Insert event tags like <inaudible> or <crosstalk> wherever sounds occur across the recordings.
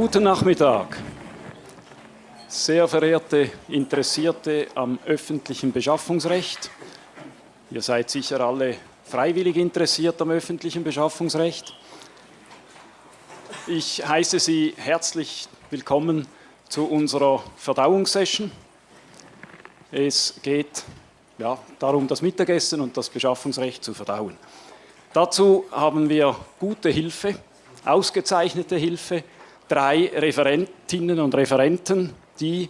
Guten Nachmittag. Sehr verehrte Interessierte am öffentlichen Beschaffungsrecht. Ihr seid sicher alle freiwillig interessiert am öffentlichen Beschaffungsrecht. Ich heiße Sie herzlich willkommen zu unserer Verdauungssession. Es geht ja, darum, das Mittagessen und das Beschaffungsrecht zu verdauen. Dazu haben wir gute Hilfe, ausgezeichnete Hilfe, drei Referentinnen und Referenten, die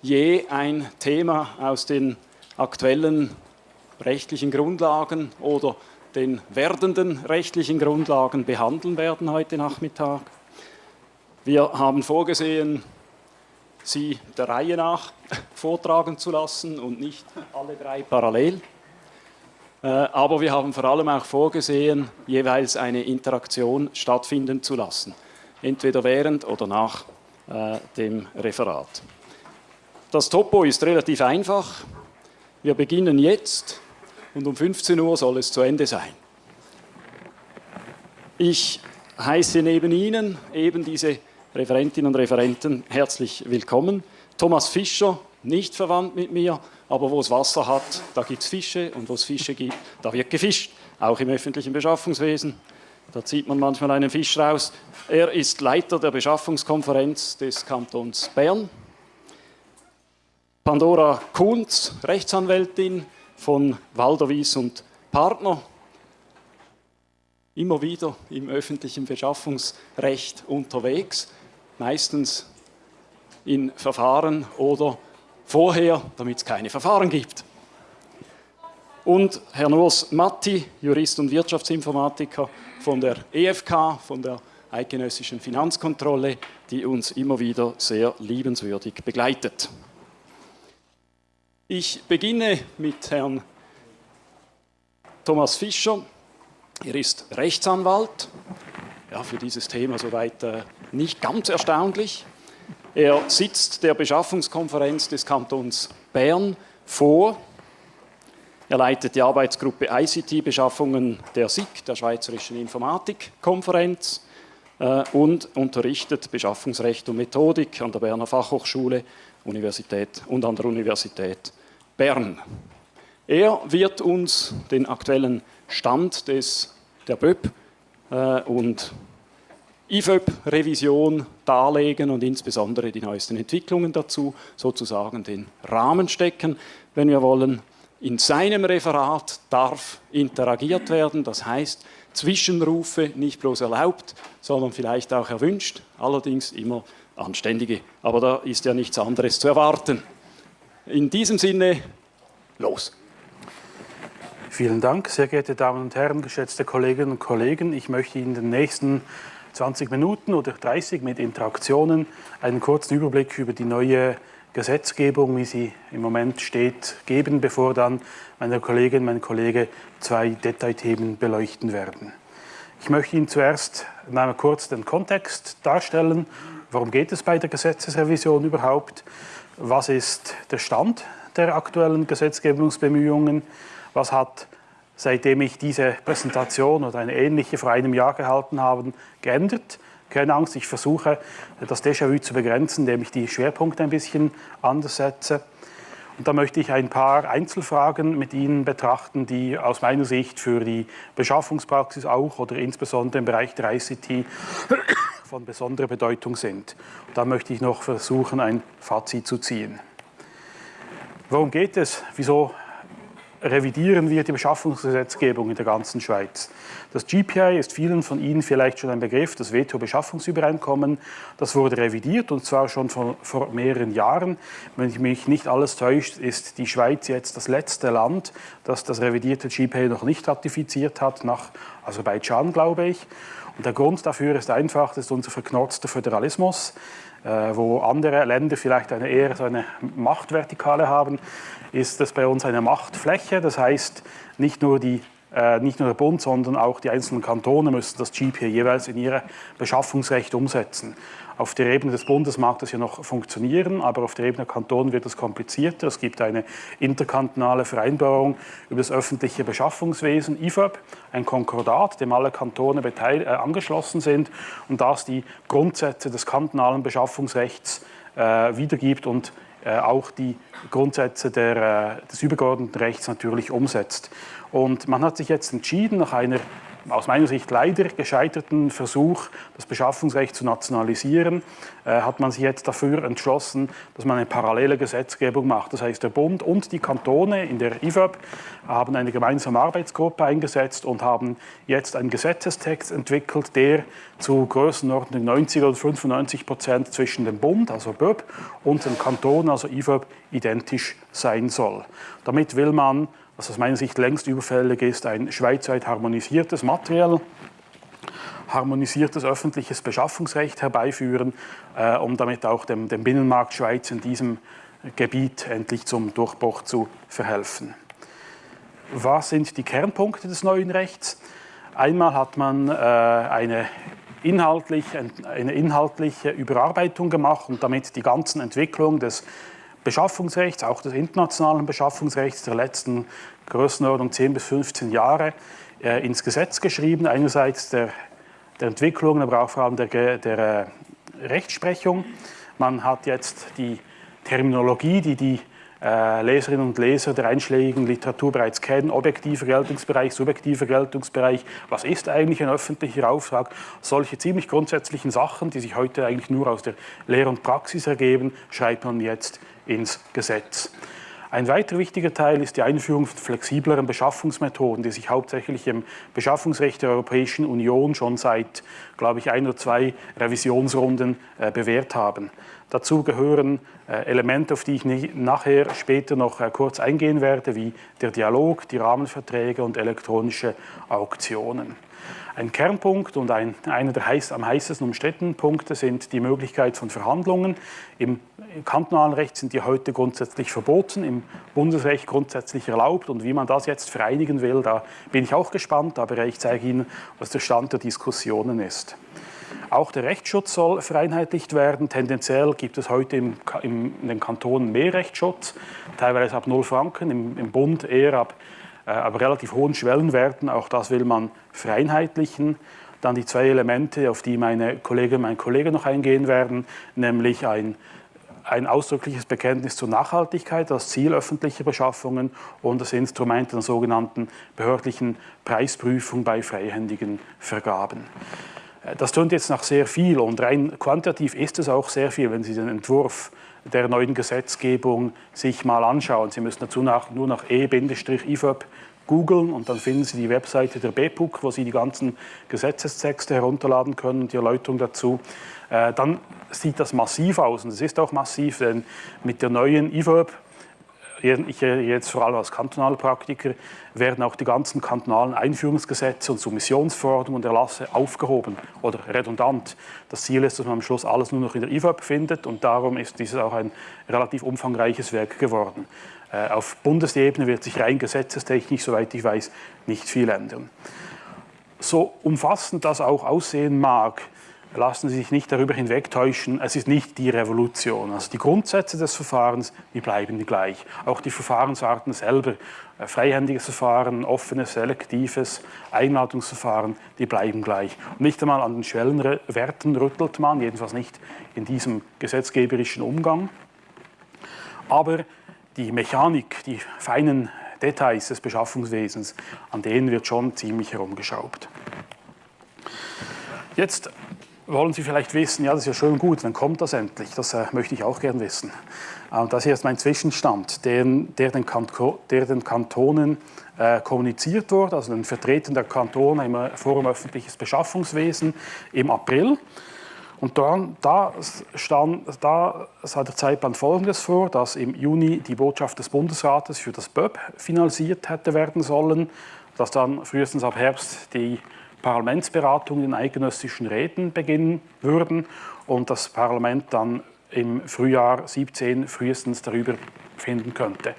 je ein Thema aus den aktuellen rechtlichen Grundlagen oder den werdenden rechtlichen Grundlagen behandeln werden heute Nachmittag. Wir haben vorgesehen, sie der Reihe nach <laughs> vortragen zu lassen und nicht alle drei parallel. Äh, aber wir haben vor allem auch vorgesehen, jeweils eine Interaktion stattfinden zu lassen, entweder während oder nach äh, dem Referat. Das Topo ist relativ einfach. Wir beginnen jetzt und um 15 Uhr soll es zu Ende sein. Ich heiße neben Ihnen eben diese Referentinnen und Referenten herzlich willkommen. Thomas Fischer, nicht verwandt mit mir, aber wo es Wasser hat, da gibt es Fische und wo es Fische gibt, da wird gefischt, auch im öffentlichen Beschaffungswesen. Da zieht man manchmal einen Fisch raus. Er ist Leiter der Beschaffungskonferenz des Kantons Bern. Pandora Kunz, Rechtsanwältin von Walderwies und Partner, immer wieder im öffentlichen Beschaffungsrecht unterwegs meistens in Verfahren oder vorher, damit es keine Verfahren gibt. Und Herr Urs Matti, Jurist und Wirtschaftsinformatiker von der EFK, von der Eidgenössischen Finanzkontrolle, die uns immer wieder sehr liebenswürdig begleitet. Ich beginne mit Herrn Thomas Fischer. Er ist Rechtsanwalt, ja, für dieses Thema soweit äh, nicht ganz erstaunlich. Er sitzt der Beschaffungskonferenz des Kantons Bern vor. Er leitet die Arbeitsgruppe ICT-Beschaffungen der SIG, der Schweizerischen Informatikkonferenz, äh, und unterrichtet Beschaffungsrecht und Methodik an der Berner Fachhochschule Universität und an der Universität Bern. Er wird uns den aktuellen Stand des, der BÖP äh, und IFÖP-Revision darlegen und insbesondere die neuesten Entwicklungen dazu, sozusagen den Rahmen stecken, wenn wir wollen. In seinem Referat darf interagiert werden, das heißt Zwischenrufe nicht bloß erlaubt, sondern vielleicht auch erwünscht, allerdings immer anständige. Aber da ist ja nichts anderes zu erwarten. In diesem Sinne, los! Vielen Dank, sehr geehrte Damen und Herren, geschätzte Kolleginnen und Kollegen. Ich möchte Ihnen in den nächsten 20 Minuten oder 30 mit Interaktionen einen kurzen Überblick über die neue Gesetzgebung, wie sie im Moment steht, geben, bevor dann meine Kollegin, mein Kollege zwei Detailthemen beleuchten werden. Ich möchte Ihnen zuerst einmal kurz den Kontext darstellen. Worum geht es bei der Gesetzesrevision überhaupt? Was ist der Stand der aktuellen Gesetzgebungsbemühungen? Was hat, seitdem ich diese Präsentation oder eine ähnliche vor einem Jahr gehalten habe, geändert? Keine Angst, ich versuche, das Déjà-vu zu begrenzen, indem ich die Schwerpunkte ein bisschen anders setze. Und da möchte ich ein paar Einzelfragen mit Ihnen betrachten, die aus meiner Sicht für die Beschaffungspraxis auch oder insbesondere im Bereich der ICT <coughs> von besonderer Bedeutung sind. Und da möchte ich noch versuchen, ein Fazit zu ziehen. Worum geht es? Wieso revidieren wir die Beschaffungsgesetzgebung in der ganzen Schweiz. Das GPI ist vielen von Ihnen vielleicht schon ein Begriff, das WTO-Beschaffungsübereinkommen. Das wurde revidiert und zwar schon vor, vor mehreren Jahren. Wenn ich mich nicht alles täuscht, ist die Schweiz jetzt das letzte Land, das das revidierte GPI noch nicht ratifiziert hat, nach Aserbaidschan, glaube ich. Und der Grund dafür ist einfach, das ist unser verknorzter Föderalismus, äh, wo andere Länder vielleicht eine eher so eine Machtvertikale haben ist es bei uns eine Machtfläche. Das heißt, nicht nur die äh, nicht nur der Bund, sondern auch die einzelnen Kantone müssen das GP jeweils in ihr Beschaffungsrecht umsetzen. Auf der Ebene des Bundes mag das ja noch funktionieren, aber auf der Ebene der Kantone wird es komplizierter. Es gibt eine interkantonale Vereinbarung über das öffentliche Beschaffungswesen, IFAB, ein Konkordat, dem alle Kantone äh, angeschlossen sind und das die Grundsätze des kantonalen Beschaffungsrechts äh, wiedergibt und auch die Grundsätze der, äh, des übergeordneten Rechts natürlich umsetzt. Und man hat sich jetzt entschieden, nach einer aus meiner Sicht leider gescheiterten Versuch, das Beschaffungsrecht zu nationalisieren, äh, hat man sich jetzt dafür entschlossen, dass man eine parallele Gesetzgebung macht. Das heißt, der Bund und die Kantone in der IFAB haben eine gemeinsame Arbeitsgruppe eingesetzt und haben jetzt einen Gesetzestext entwickelt, der zu Größenordnung 90 oder 95 Prozent zwischen dem Bund, also BÖB, und den Kantonen, also IFAB, identisch sein soll. Damit will man was aus meiner Sicht längst überfällig ist, ein schweizweit harmonisiertes, materiell harmonisiertes öffentliches Beschaffungsrecht herbeiführen, äh, um damit auch dem, dem Binnenmarkt Schweiz in diesem Gebiet endlich zum Durchbruch zu verhelfen. Was sind die Kernpunkte des neuen Rechts? Einmal hat man äh, eine, inhaltlich, eine inhaltliche Überarbeitung gemacht und damit die ganzen Entwicklungen des Beschaffungsrechts, auch des internationalen Beschaffungsrechts der letzten Größenordnung 10 bis 15 Jahre äh, ins Gesetz geschrieben. Einerseits der, der Entwicklung, aber auch vor allem der, der äh, Rechtsprechung. Man hat jetzt die Terminologie, die die Leserinnen und Leser der einschlägigen Literatur bereits kennen, objektiver Geltungsbereich, subjektiver Geltungsbereich, was ist eigentlich ein öffentlicher Auftrag, solche ziemlich grundsätzlichen Sachen, die sich heute eigentlich nur aus der Lehre und Praxis ergeben, schreibt man jetzt ins Gesetz. Ein weiter wichtiger Teil ist die Einführung von flexibleren Beschaffungsmethoden, die sich hauptsächlich im Beschaffungsrecht der Europäischen Union schon seit, glaube ich, ein oder zwei Revisionsrunden äh, bewährt haben. Dazu gehören äh, Elemente, auf die ich nachher später noch äh, kurz eingehen werde, wie der Dialog, die Rahmenverträge und elektronische Auktionen. Ein Kernpunkt und ein, einer der heiß, am heißesten umstrittenen Punkte sind die Möglichkeit von Verhandlungen. Im kantonalen Recht sind die heute grundsätzlich verboten, im Bundesrecht grundsätzlich erlaubt. Und wie man das jetzt vereinigen will, da bin ich auch gespannt, aber ich zeige Ihnen, was der Stand der Diskussionen ist. Auch der Rechtsschutz soll vereinheitlicht werden. Tendenziell gibt es heute im, im, in den Kantonen mehr Rechtsschutz, teilweise ab 0 Franken, im, im Bund eher ab äh, aber relativ hohen Schwellenwerten. Auch das will man vereinheitlichen. Dann die zwei Elemente, auf die meine Kollegin und mein Kollege noch eingehen werden, nämlich ein, ein ausdrückliches Bekenntnis zur Nachhaltigkeit als Ziel öffentlicher Beschaffungen und das Instrument der sogenannten behördlichen Preisprüfung bei freihändigen Vergaben. Äh, das tönt jetzt nach sehr viel und rein quantitativ ist es auch sehr viel, wenn Sie den Entwurf der neuen Gesetzgebung sich mal anschauen. Sie müssen dazu nach, nur nach E-IFAB googeln und dann finden Sie die Webseite der BPUC, wo Sie die ganzen Gesetzestexte herunterladen können und die Erläuterung dazu. Äh, dann sieht das massiv aus und es ist auch massiv, denn mit der neuen IFAB ich jetzt vor allem als kantonaler Praktiker, werden auch die ganzen kantonalen Einführungsgesetze und Submissionsverordnungen und Erlasse aufgehoben oder redundant. Das Ziel ist, dass man am Schluss alles nur noch in der IFAB findet und darum ist dieses auch ein relativ umfangreiches Werk geworden. Äh, auf Bundesebene wird sich rein gesetzestechnisch, soweit ich weiß, nicht viel ändern. So umfassend das auch aussehen mag, lassen Sie sich nicht darüber hinwegtäuschen, es ist nicht die Revolution. Also die Grundsätze des Verfahrens, die bleiben gleich. Auch die Verfahrensarten selber, äh, freihändiges Verfahren, offenes, selektives, Einladungsverfahren, die bleiben gleich. Und nicht einmal an den Schwellenwerten rüttelt man, jedenfalls nicht in diesem gesetzgeberischen Umgang. Aber die Mechanik, die feinen Details des Beschaffungswesens, an denen wird schon ziemlich herumgeschraubt. Jetzt wollen Sie vielleicht wissen, ja, das ist ja schön gut, dann kommt das endlich. Das äh, möchte ich auch gern wissen. Und das hier ist mein Zwischenstand, den, der, den der, den Kantonen äh, kommuniziert wurde, also den Vertretern der Kantone im Forum Öffentliches Beschaffungswesen im April. Und dann, da, stand, da sah der Zeitplan Folgendes vor, dass im Juni die Botschaft des Bundesrates für das BÖP finalisiert hätte werden sollen, dass dann frühestens ab Herbst die Parlamentsberatungen in eidgenössischen Räten beginnen würden und das Parlament dann im Frühjahr 17 frühestens darüber finden könnte.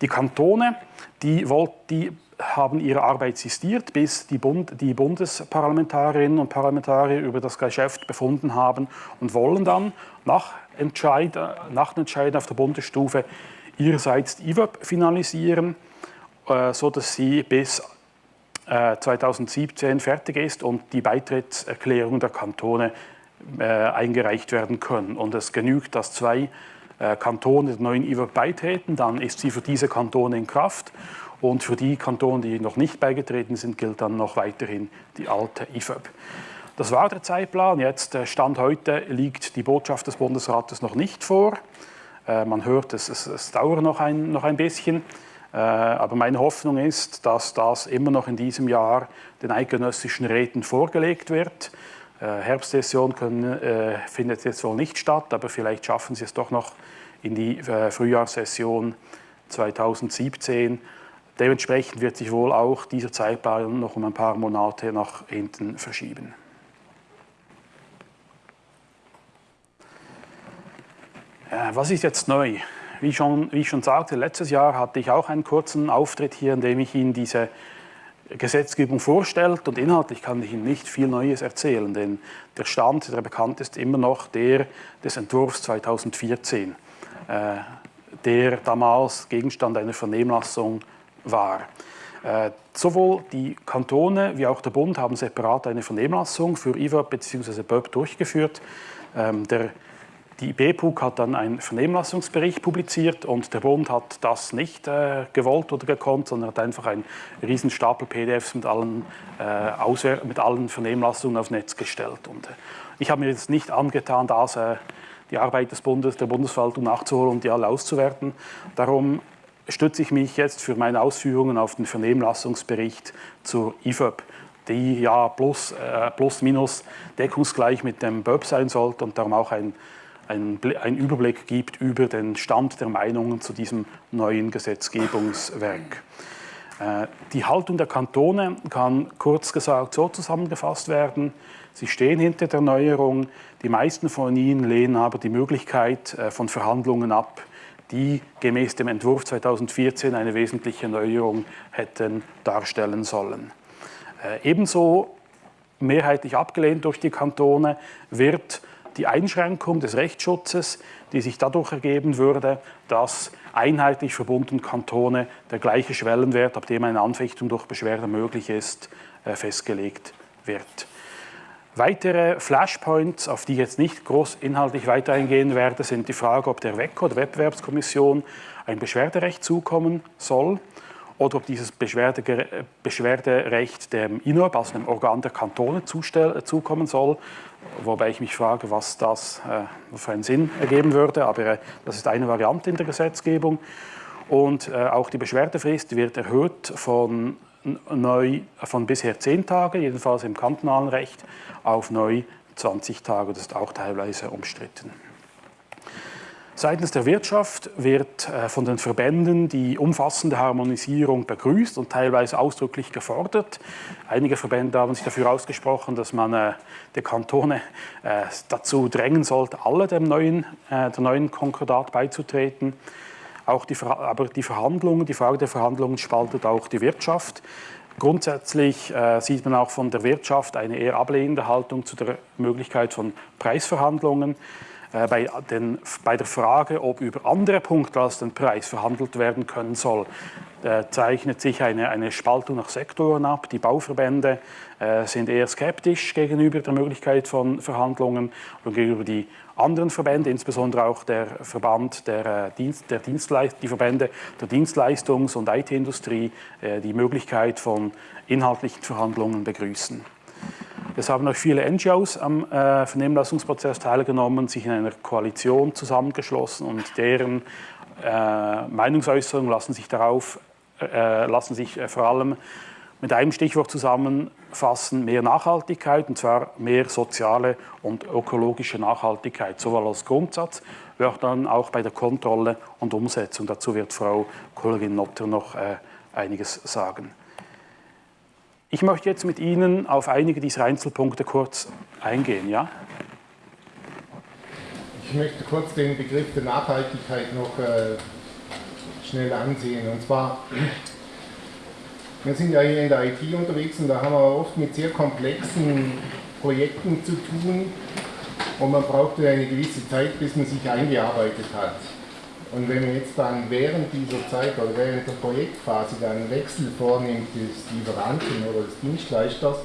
Die Kantone, die, wollt, die haben ihre Arbeit sistiert, bis die, Bund, die Bundesparlamentarierinnen und Parlamentarier über das Geschäft befunden haben und wollen dann nach Entscheid, nach Entscheiden auf der Bundesstufe ihrerseits die IWAP finalisieren, äh, sodass sie bis 2017 äh, fertig ist und die Beitrittserklärung der Kantone äh, eingereicht werden können. Und es genügt, dass zwei äh, Kantone der neuen IWAP beitreten, dann ist sie für diese Kantone in Kraft. Und für die Kantone, die noch nicht beigetreten sind, gilt dann noch weiterhin die alte IFAB. Das war der Zeitplan. Jetzt, Stand heute, liegt die Botschaft des Bundesrates noch nicht vor. Man hört, es, es, es dauert noch ein, noch ein bisschen. Äh, aber meine Hoffnung ist, dass das immer noch in diesem Jahr den eidgenössischen Räten vorgelegt wird. Äh, Herbstsession können, äh, findet jetzt wohl nicht statt, aber vielleicht schaffen sie es doch noch in die Frühjahrssession 2017. Dementsprechend wird sich wohl auch dieser Zeitplan noch um ein paar Monate nach hinten verschieben. Was ist jetzt neu? Wie, schon, wie ich schon sagte, letztes Jahr hatte ich auch einen kurzen Auftritt hier, in dem ich Ihnen diese Gesetzgebung vorstellt und inhaltlich kann ich Ihnen nicht viel Neues erzählen, denn der Stand, der bekannt ist, immer noch der des Entwurfs 2014, äh, der damals Gegenstand einer Vernehmlassung war. Äh, sowohl die Kantone wie auch der Bund haben separat eine Vernehmlassung für IWAP bzw. BÖP durchgeführt. Ähm, der die BPUG hat dann einen Vernehmlassungsbericht publiziert und der Bund hat das nicht äh, gewollt oder gekonnt, sondern hat einfach einen riesen Stapel PDFs mit allen, äh, mit allen Vernehmlassungen aufs Netz gestellt. Und äh, ich habe mir jetzt nicht angetan, das, äh, die Arbeit des Bundes, der Bundesverwaltung nachzuholen und die alle auszuwerten. Darum stütze ich mich jetzt für meine Ausführungen auf den Vernehmlassungsbericht zur IFÖB die ja plus, äh, plus minus deckungsgleich mit dem BÖP sein sollte und darum auch ein einen, einen Überblick gibt über den Stand der Meinungen zu diesem neuen Gesetzgebungswerk. Äh, die Haltung der Kantone kann kurz gesagt so zusammengefasst werden. Sie stehen hinter der Neuerung. Die meisten von ihnen lehnen aber die Möglichkeit äh, von Verhandlungen ab, die gemäß dem Entwurf 2014 eine wesentliche Neuerung hätten darstellen sollen. Äh, ebenso mehrheitlich abgelehnt durch die Kantone wird die Einschränkung des Rechtsschutzes, die sich dadurch ergeben würde, dass einheitlich verbundene Kantone der gleiche Schwellenwert, ab dem eine Anfechtung durch Beschwerde möglich ist, äh, festgelegt wird. Weitere Flashpoints, auf die ich jetzt nicht groß inhaltlich weiter eingehen werde, sind die Frage, ob der WECO, der Wettbewerbskommission, ein Beschwerderecht zukommen soll oder ob dieses Beschwerde, Beschwerderecht dem INOB, also dem Organ der Kantone, zukommen soll. Wobei ich mich frage, was das äh, für einen Sinn ergeben würde, aber äh, das ist eine Variante in der Gesetzgebung. Und äh, auch die Beschwerdefrist wird erhöht von, neu, von bisher 10 Tage, jedenfalls im kantonalen Recht, auf neu 20 Tage. Das ist auch teilweise umstritten. Seitens der Wirtschaft wird äh, von den Verbänden die umfassende Harmonisierung begrüßt und teilweise ausdrücklich gefordert. Einige Verbände haben sich dafür ausgesprochen, dass man äh, die Kantone äh, dazu drängen sollte, alle dem neuen, der neuen Konkordat beizutreten. Auch die, aber die Verhandlungen, die Frage der Verhandlungen spaltet auch die Wirtschaft. Grundsätzlich äh, sieht man auch von der Wirtschaft eine eher ablehnende Haltung zu der Möglichkeit von Preisverhandlungen. Äh, bei, den, bei, der Frage, ob über andere Punkte als den Preis verhandelt werden können soll, äh, zeichnet sich eine, eine, Spaltung nach Sektoren ab. Die Bauverbände äh, sind eher skeptisch gegenüber der Möglichkeit von Verhandlungen und gegenüber die anderen Verbände, insbesondere auch der Verband der, Dienst, der Dienstleist die Verbände der Dienstleistungs- und IT-Industrie, die Möglichkeit von inhaltlichen Verhandlungen begrüßen. Es haben auch viele NGOs am äh, Vernehmlassungsprozess teilgenommen, sich in einer Koalition zusammengeschlossen und deren äh, Meinungsäußerungen lassen sich darauf, äh, lassen sich äh, vor allem mit einem Stichwort zusammenfassen, mehr Nachhaltigkeit, und zwar mehr soziale und ökologische Nachhaltigkeit, sowohl als Grundsatz, wie auch dann auch bei der Kontrolle und Umsetzung. Dazu wird Frau Kollegin Notter noch äh, einiges sagen. Ich möchte jetzt mit Ihnen auf einige dieser Einzelpunkte kurz eingehen. Ja? Ich möchte kurz den Begriff der Nachhaltigkeit noch äh, schnell ansehen. Und zwar Wir sind ja hier in der IT unterwegs und da haben wir oft mit sehr komplexen Projekten zu tun und man braucht eine gewisse Zeit, bis man sich eingearbeitet hat. Und wenn man jetzt dann während dieser Zeit oder während der Projektphase dann einen Wechsel vornimmt des Lieferanten oder des Dienstleisters,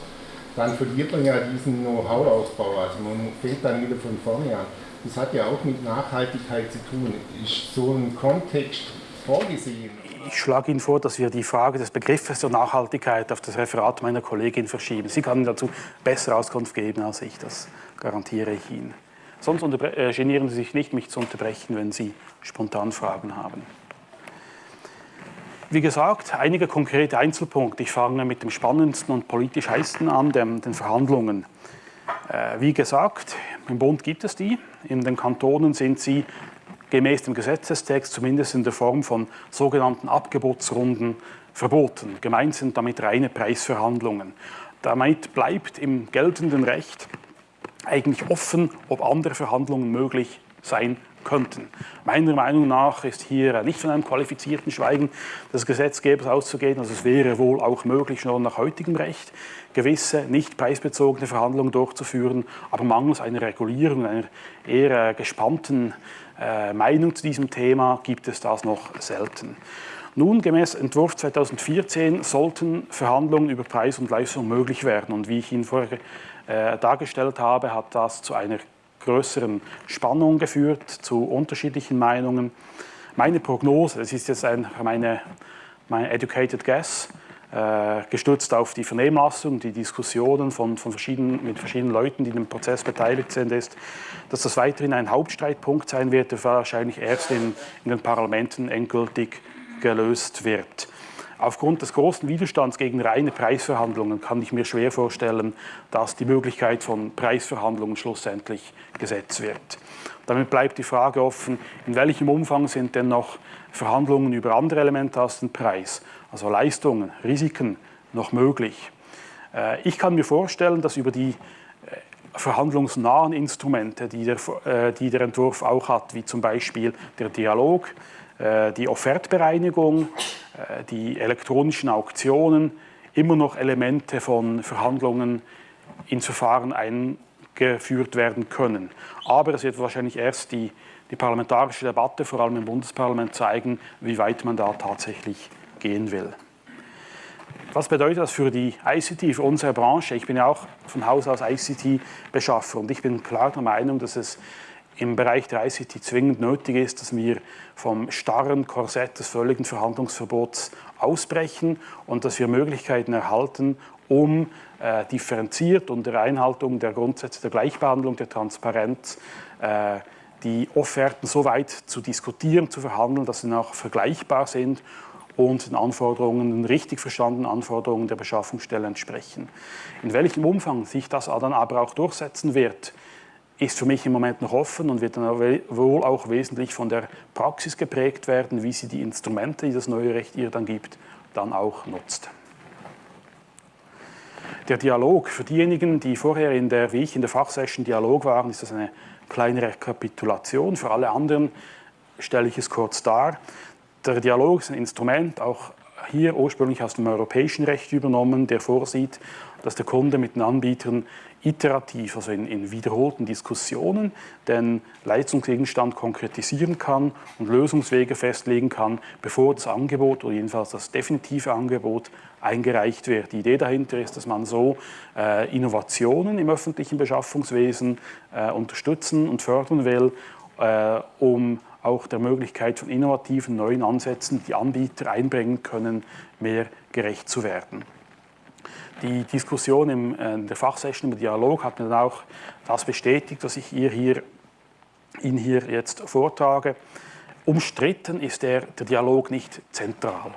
dann verliert man ja diesen Know-how-Ausbau. Also man fängt dann wieder von vorne an. Das hat ja auch mit Nachhaltigkeit zu tun. Ist so ein Kontext vorgesehen? Ich schlage Ihnen vor, dass wir die Frage des Begriffes der Nachhaltigkeit auf das Referat meiner Kollegin verschieben. Sie kann dazu bessere Auskunft geben als ich, das garantiere ich Ihnen. Sonst äh, genieren Sie sich nicht, mich zu unterbrechen, wenn Sie spontan Fragen haben. Wie gesagt, einige konkrete Einzelpunkte. Ich fange mit dem spannendsten und politisch heißesten an, den, den Verhandlungen. Äh, wie gesagt, im Bund gibt es die. In den Kantonen sind sie gemäß dem Gesetzestext zumindest in der Form von sogenannten Abgebotsrunden verboten. Gemeint sind damit reine Preisverhandlungen. Damit bleibt im geltenden Recht eigentlich offen, ob andere Verhandlungen möglich sein könnten. Meiner Meinung nach ist hier nicht von einem qualifizierten Schweigen des Gesetzgebers auszugehen. Also es wäre wohl auch möglich, schon nach heutigem Recht gewisse nicht preisbezogene Verhandlungen durchzuführen, aber mangels einer Regulierung, einer eher gespannten äh, Meinung zu diesem Thema gibt es das noch selten. Nun, gemäß Entwurf 2014 sollten Verhandlungen über Preis und Leistung möglich werden. Und wie ich Ihnen vorher äh, dargestellt habe, hat das zu einer größeren Spannung geführt, zu unterschiedlichen Meinungen. Meine Prognose, das ist jetzt ein, meine, mein educated guess, gestützt auf die Vernehmlassung, die Diskussionen von, von verschiedenen, mit verschiedenen Leuten, die im Prozess beteiligt sind, ist, dass das weiterhin ein Hauptstreitpunkt sein wird, der wahrscheinlich erst in, in den Parlamenten endgültig gelöst wird. Aufgrund des großen Widerstands gegen reine Preisverhandlungen kann ich mir schwer vorstellen, dass die Möglichkeit von Preisverhandlungen schlussendlich gesetzt wird. Damit bleibt die Frage offen, in welchem Umfang sind denn noch Verhandlungen über andere Elemente als den Preis, also Leistungen, Risiken, noch möglich. Äh, ich kann mir vorstellen, dass über die äh, verhandlungsnahen Instrumente, die der, äh, die der Entwurf auch hat, wie zum Beispiel der Dialog, die Offertbereinigung, die elektronischen Auktionen immer noch Elemente von Verhandlungen ins Verfahren eingeführt werden können. Aber es wird wahrscheinlich erst die, die parlamentarische Debatte, vor allem im Bundesparlament, zeigen, wie weit man da tatsächlich gehen will. Was bedeutet das für die ICT, für unsere Branche? Ich bin ja auch von Haus aus ICT-Beschaffer und ich bin klar der Meinung, dass es im Bereich der ICT zwingend nötig ist, dass wir vom starren Korsett des völligen Verhandlungsverbots ausbrechen und dass wir Möglichkeiten erhalten, um äh, differenziert unter Einhaltung der Grundsätze der Gleichbehandlung, der Transparenz, äh, die Offerten so weit zu diskutieren, zu verhandeln, dass sie auch vergleichbar sind und den Anforderungen, den richtig verstandenen Anforderungen der Beschaffungsstelle entsprechen. In welchem Umfang sich das dann aber auch durchsetzen wird, ist für mich im Moment noch offen und wird dann wohl auch wesentlich von der Praxis geprägt werden, wie sie die Instrumente, die das neue Recht ihr dann gibt, dann auch nutzt. Der Dialog, für diejenigen, die vorher in der, wie ich in der Fachsession Dialog waren, ist das eine kleine Rekapitulation. Für alle anderen stelle ich es kurz dar. Der Dialog ist ein Instrument, auch hier ursprünglich aus dem europäischen Recht übernommen, der vorsieht, dass der Kunde mit den Anbietern iterativ, also in, in, wiederholten Diskussionen, den Leistungsgegenstand konkretisieren kann und Lösungswege festlegen kann, bevor das Angebot oder jedenfalls das definitive Angebot eingereicht wird. Die Idee dahinter ist, dass man so äh, Innovationen im öffentlichen Beschaffungswesen äh, unterstützen und fördern will, äh, um auch der Möglichkeit von innovativen neuen Ansätzen, die Anbieter einbringen können, mehr gerecht zu werden. Die Diskussion in äh, der Fachsession im Dialog hat mir dann auch das bestätigt, was ich ihr hier, Ihnen hier jetzt vortrage. Umstritten ist der, der Dialog nicht zentral.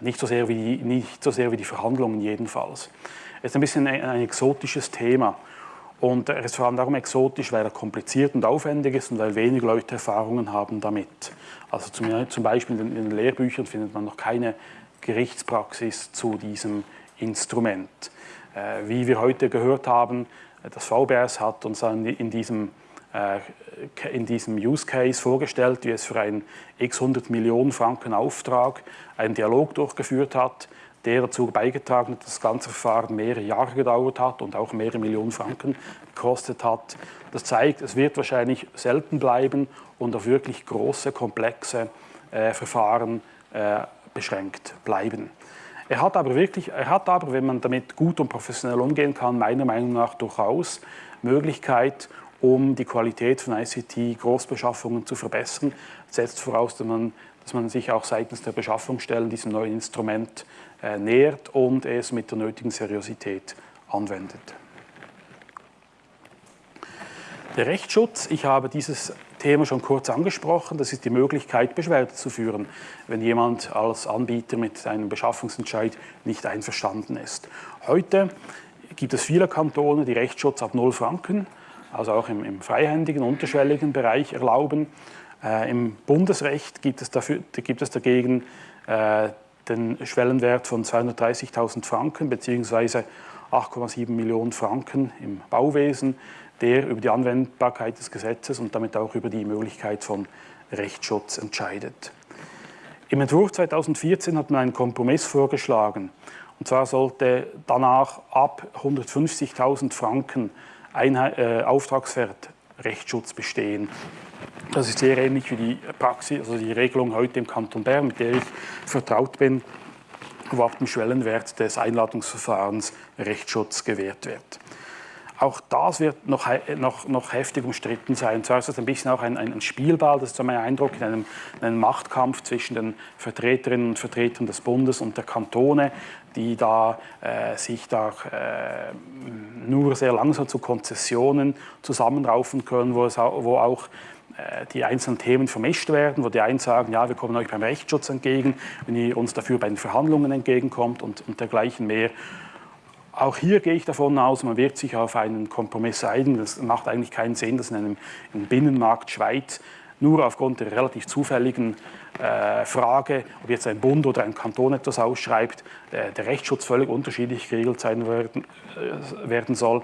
Nicht so, sehr wie, nicht so sehr wie die Verhandlungen jedenfalls. Es ist ein bisschen ein, ein exotisches Thema. Und er ist vor allem darum exotisch, weil er kompliziert und aufwendig ist und weil wenig Leute Erfahrungen haben damit. Also zum, Beispiel in den Lehrbüchern findet man noch keine Gerichtspraxis zu diesem Instrument. Äh, wie wir heute gehört haben, das VBS hat uns in diesem, äh, in diesem Use Case vorgestellt, wie es für einen x 100 Millionen Franken Auftrag einen Dialog durchgeführt hat, der dazu beigetragen hat, dass das ganze Verfahren mehrere Jahre gedauert hat und auch mehrere Millionen Franken gekostet hat. Das zeigt, es wird wahrscheinlich selten bleiben und auf wirklich große, komplexe äh, Verfahren äh, beschränkt bleiben. Er hat aber wirklich, er hat aber, wenn man damit gut und professionell umgehen kann, meiner Meinung nach durchaus Möglichkeit, um die Qualität von ICT-Großbeschaffungen zu verbessern. setzt voraus, dass man, dass man sich auch seitens der Beschaffungsstellen diesem neuen Instrument nähert und es mit der nötigen Seriosität anwendet. Der Rechtsschutz, ich habe dieses Thema schon kurz angesprochen, das ist die Möglichkeit, Beschwerde zu führen, wenn jemand als Anbieter mit einem Beschaffungsentscheid nicht einverstanden ist. Heute gibt es viele Kantone, die Rechtsschutz ab 0 Franken, also auch im, im freihändigen, unterschwelligen Bereich erlauben. Äh, Im Bundesrecht gibt es, dafür, gibt es dagegen äh, den Schwellenwert von 230.000 Franken bzw. 8,7 Millionen Franken im Bauwesen, der über die Anwendbarkeit des Gesetzes und damit auch über die Möglichkeit von Rechtsschutz entscheidet. Im Entwurf 2014 hat man einen Kompromiss vorgeschlagen. Und zwar sollte danach ab 150.000 Franken Einheit, äh, Auftragswert Rechtsschutz bestehen. Das ist sehr ähnlich wie die Praxis, also die Regelung heute im Kanton Bern, mit der ich vertraut bin, wo ab dem Schwellenwert des Einladungsverfahrens Rechtsschutz gewährt wird. Auch das wird noch, noch, noch heftig umstritten sein. Zwar ist das ein bisschen auch ein, ein Spielball, das ist so mein Eindruck, in einem, in einem, Machtkampf zwischen den Vertreterinnen und Vertretern des Bundes und der Kantone, die da äh, sich da äh, nur sehr langsam zu Konzessionen zusammenraufen können, wo, es wo auch die einzelnen Themen vermischt werden, wo die einen sagen, ja, wir kommen euch beim Rechtsschutz entgegen, wenn ihr uns dafür bei den Verhandlungen entgegenkommt und, und dergleichen mehr. Auch hier gehe ich davon aus, man wird sich auf einen Kompromiss einigen. Das macht eigentlich keinen Sinn, dass in einem im Binnenmarkt Schweiz nur aufgrund der relativ zufälligen äh, Frage, ob jetzt ein Bund oder ein Kanton etwas ausschreibt, äh, der Rechtsschutz völlig unterschiedlich geregelt sein werden, äh, werden soll.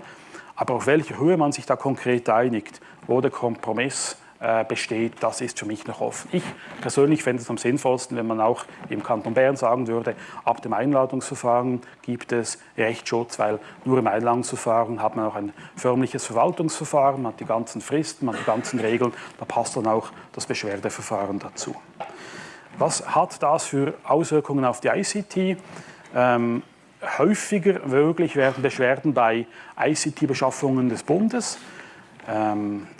Aber auf welcher Höhe man sich da konkret einigt, wo der Kompromiss äh, besteht, das ist für mich noch offen. Ich persönlich fände es am sinnvollsten, wenn man auch im Kanton Bern sagen würde, ab dem Einladungsverfahren gibt es Rechtsschutz, weil nur im Einladungsverfahren hat man auch ein förmliches Verwaltungsverfahren, man hat die ganzen Fristen, man hat die ganzen Regeln, da passt dann auch das Beschwerdeverfahren dazu. Was hat das für Auswirkungen auf die ICT? Ähm, häufiger möglich werden Beschwerden bei ICT-Beschaffungen des Bundes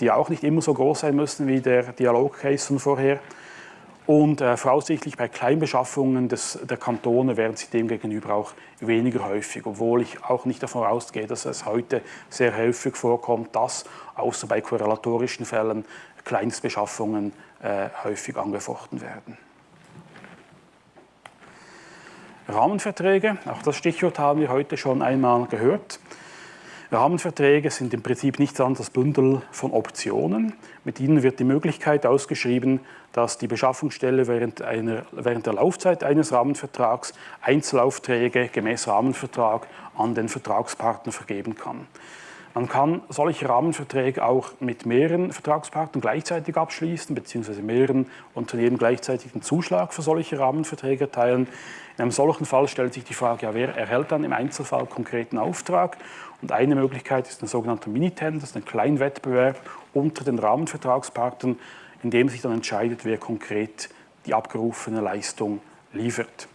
die auch nicht immer so groß sein müssen wie der Dialogcase von vorher. Und äh, voraussichtlich bei Kleinbeschaffungen des, der Kantone werden sie demgegenüber auch weniger häufig, obwohl ich auch nicht davon ausgehe, dass es heute sehr häufig vorkommt, dass außer bei korrelatorischen Fällen Kleinstbeschaffungen äh, häufig angefochten werden. Rahmenverträge, auch das Stichwort haben wir heute schon einmal gehört. Rahmenverträge sind im Prinzip nichts anderes als Bündel von Optionen. Mit ihnen wird die Möglichkeit ausgeschrieben, dass die Beschaffungsstelle während, einer, während der Laufzeit eines Rahmenvertrags Einzelaufträge gemäß Rahmenvertrag an den Vertragspartner vergeben kann. Man kann solche Rahmenverträge auch mit mehreren Vertragspartnern gleichzeitig abschließen, beziehungsweise mehreren Unternehmen gleichzeitig den Zuschlag für solche Rahmenverträge erteilen. In einem solchen Fall stellt sich die Frage, ja, wer erhält dann im Einzelfall konkreten Auftrag? Und eine Möglichkeit ist ein sogenannter Minitender, das ist ein Kleinwettbewerb unter den Rahmenvertragspartnern, in dem sich dann entscheidet, wer konkret die abgerufene Leistung liefert.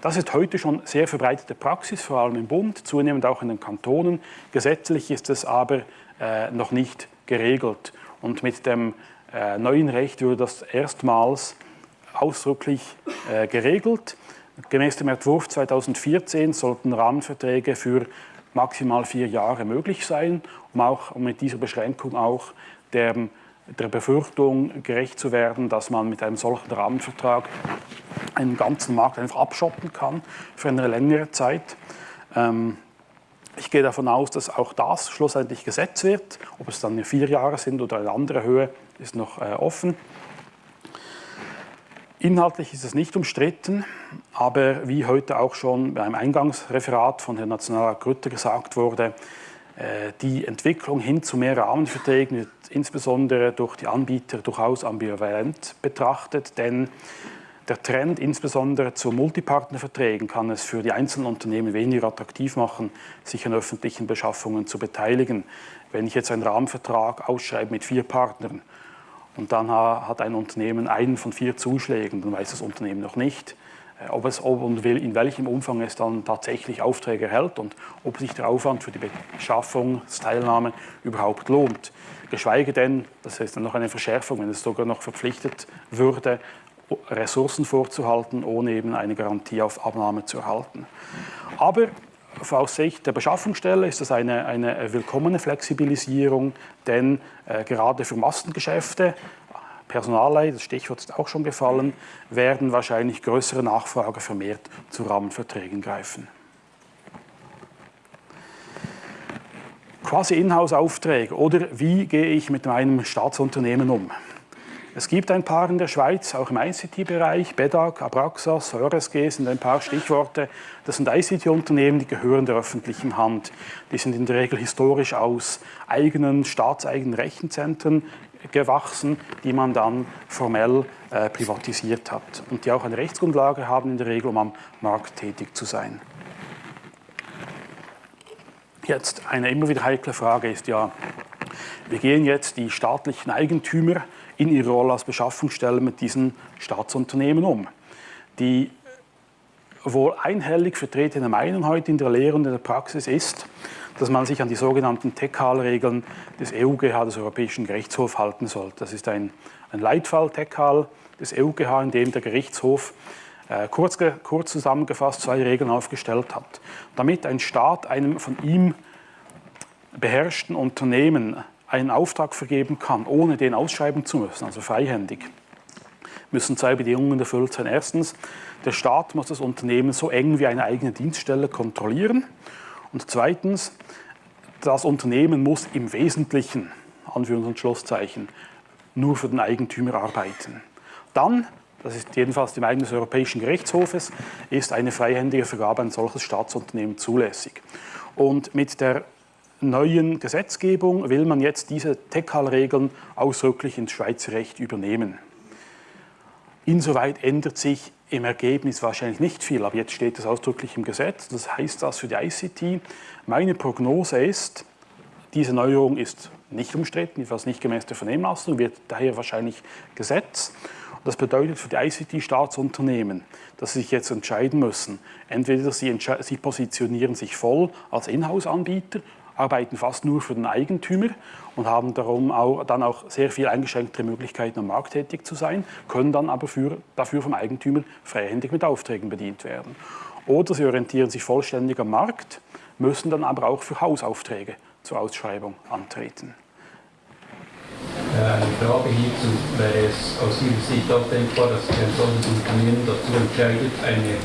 Das ist heute schon sehr verbreitete Praxis, vor allem im Bund, zunehmend auch in den Kantonen. Gesetzlich ist es aber äh, noch nicht geregelt. Und mit dem äh, neuen Recht würde das erstmals ausdrücklich äh, geregelt. Gemäß dem Entwurf 2014 sollten Rahmenverträge für maximal vier Jahre möglich sein, um auch um mit dieser Beschränkung auch der, der Befürchtung gerecht zu werden, dass man mit einem solchen Rahmenvertrag einen ganzen Markt einfach abschotten kann für eine längere Zeit. Ähm, ich gehe davon aus, dass auch das schlussendlich gesetzt wird. Ob es dann vier Jahre sind oder eine andere Höhe, ist noch äh, offen. Inhaltlich ist es nicht umstritten, aber wie heute auch schon beim Eingangsreferat von Herrn Nationalrat Grütter gesagt wurde, äh, die Entwicklung hin zu mehr Rahmenverträgen wird insbesondere durch die Anbieter durchaus ambivalent betrachtet, denn der Trend insbesondere zu Multipartnerverträgen kann es für die einzelnen Unternehmen weniger attraktiv machen, sich an öffentlichen Beschaffungen zu beteiligen. Wenn ich jetzt einen Rahmenvertrag ausschreibe mit vier Partnern und dann hat ein Unternehmen einen von vier Zuschlägen, dann weiß das Unternehmen noch nicht, äh, ob es ob und in welchem Umfang es dann tatsächlich Aufträge erhält und ob sich der Aufwand für die Beschaffungsteilnahme überhaupt lohnt. Geschweige denn, das ist dann noch eine Verschärfung, wenn es sogar noch verpflichtet würde, Ressourcen vorzuhalten, ohne eben eine Garantie auf Abnahme zu erhalten. Aber aus Sicht der Beschaffungsstelle ist das eine, eine willkommene Flexibilisierung, denn äh, gerade für Massengeschäfte, Personalleihe, das Stichwort ist auch schon gefallen, werden wahrscheinlich größere Nachfrage vermehrt zu Rahmenverträgen greifen. Quasi Inhouse-Aufträge oder wie gehe ich mit meinem Staatsunternehmen um? Es gibt ein paar in der Schweiz, auch im ICT-Bereich, BEDAG, Abraxas, EuresG sind ein paar Stichworte. Das sind ICT-Unternehmen, die gehören der öffentlichen Hand. Die sind in der Regel historisch aus eigenen, staatseigenen Rechenzentren gewachsen, die man dann formell äh, privatisiert hat und die auch eine Rechtsgrundlage haben in der Regel, um am Markt tätig zu sein. Jetzt eine immer wieder heikle Frage ist ja, wir gehen jetzt die staatlichen Eigentümer in ihrer Rolle als Beschaffungsstelle mit diesen Staatsunternehmen um. Die wohl einhellig vertretene Meinung heute in der Lehre und in der Praxis ist, dass man sich an die sogenannten TECHAL-Regeln des EUGH, des Europäischen Gerichtshofs, halten soll. Das ist ein, ein Leitfall TECHAL des EUGH, in dem der Gerichtshof äh, kurz, kurz zusammengefasst zwei Regeln aufgestellt hat. Damit ein Staat einem von ihm beherrschten Unternehmen einen Auftrag vergeben kann, ohne den ausschreiben zu müssen, also freihändig, müssen zwei Bedingungen erfüllt sein. Erstens, der Staat muss das Unternehmen so eng wie eine eigene Dienststelle kontrollieren. Und zweitens, das Unternehmen muss im Wesentlichen, Anführungs- und Schlusszeichen, nur für den Eigentümer arbeiten. Dann, das ist jedenfalls die Meinung des Europäischen Gerichtshofes, ist eine freihändige Vergabe ein solches Staatsunternehmen zulässig. Und mit der neuen Gesetzgebung will man jetzt diese TECHAL-Regeln ausdrücklich ins Schweizer Recht übernehmen. Insoweit ändert sich im Ergebnis wahrscheinlich nicht viel, aber jetzt steht es ausdrücklich im Gesetz. Das heißt das für die ICT. Meine Prognose ist, diese Neuerung ist nicht umstritten, jedenfalls nicht gemäß der Vernehmlassung, wird daher wahrscheinlich Gesetz. Das bedeutet für die ICT-Staatsunternehmen, dass sie sich jetzt entscheiden müssen. Entweder sie, sie positionieren sich voll als Inhouse-Anbieter arbeiten fast nur für den Eigentümer und haben darum auch, dann auch sehr viel eingeschränktere Möglichkeiten, am Markt tätig zu sein, können dann aber für, dafür vom Eigentümer freihändig mit Aufträgen bedient werden. Oder sie orientieren sich vollständig am Markt, müssen dann aber auch für Hausaufträge zur Ausschreibung antreten. Äh, eine Frage hierzu, wäre es aus Ihrer Sicht auch denkbar, dass ein solches Unternehmen dazu entscheidet, eine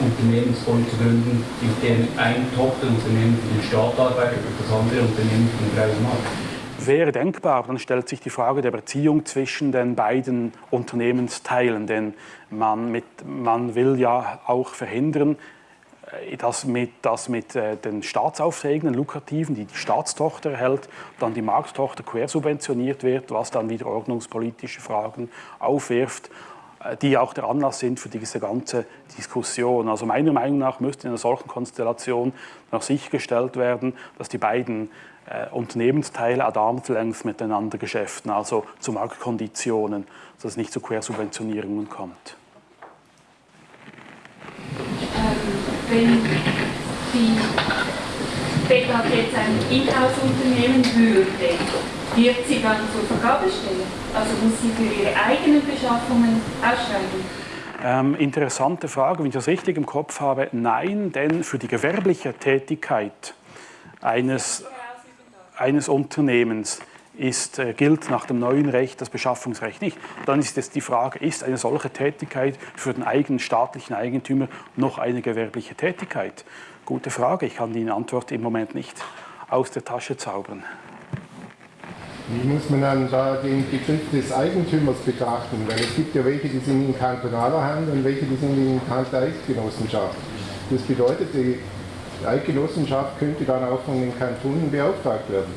Unternehmensform zu gründen, in dem ein Tochterunternehmen für den Staat arbeitet und das andere Unternehmen für den freien Markt. Wäre denkbar, dann stellt sich die Frage der Beziehung zwischen den beiden Unternehmensteilen, denn man, mit, man will ja auch verhindern, äh, dass mit, dass mit äh, den Staatsaufträgen, den lukrativen, die die Staatstochter erhält, dann die Markttochter quersubventioniert wird, was dann wieder ordnungspolitische Fragen aufwirft die auch der Anlass sind für diese ganze Diskussion. Also meiner Meinung nach müsste in einer solchen Konstellation noch sichergestellt werden, dass die beiden äh, Unternehmensteile ad arm's miteinander geschäften, also zu Marktkonditionen, dass es nicht zu Quersubventionierungen kommt. Ähm, wenn die BETAG jetzt ein Inhouse-Unternehmen würde, wird sie dann zur Vergabe stellen? Also muss sie für ihre eigenen Beschaffungen ausschreiben? Ähm, interessante Frage, wenn ich das richtig im Kopf habe. Nein, denn für die gewerbliche Tätigkeit eines, eines Unternehmens ist, äh, gilt nach dem neuen Recht das Beschaffungsrecht nicht. Dann ist jetzt die Frage, ist eine solche Tätigkeit für den eigenen staatlichen Eigentümer noch eine gewerbliche Tätigkeit? Gute Frage, ich kann die Antwort im Moment nicht aus der Tasche zaubern. Wie muss man dann da den Begriff des Eigentümers betrachten? Weil es gibt ja welche, die sind in kantonaler Hand und welche, die sind in Hand der Eidgenossenschaft. Das bedeutet, die Eidgenossenschaft könnte dann auch von den Kantonen beauftragt werden.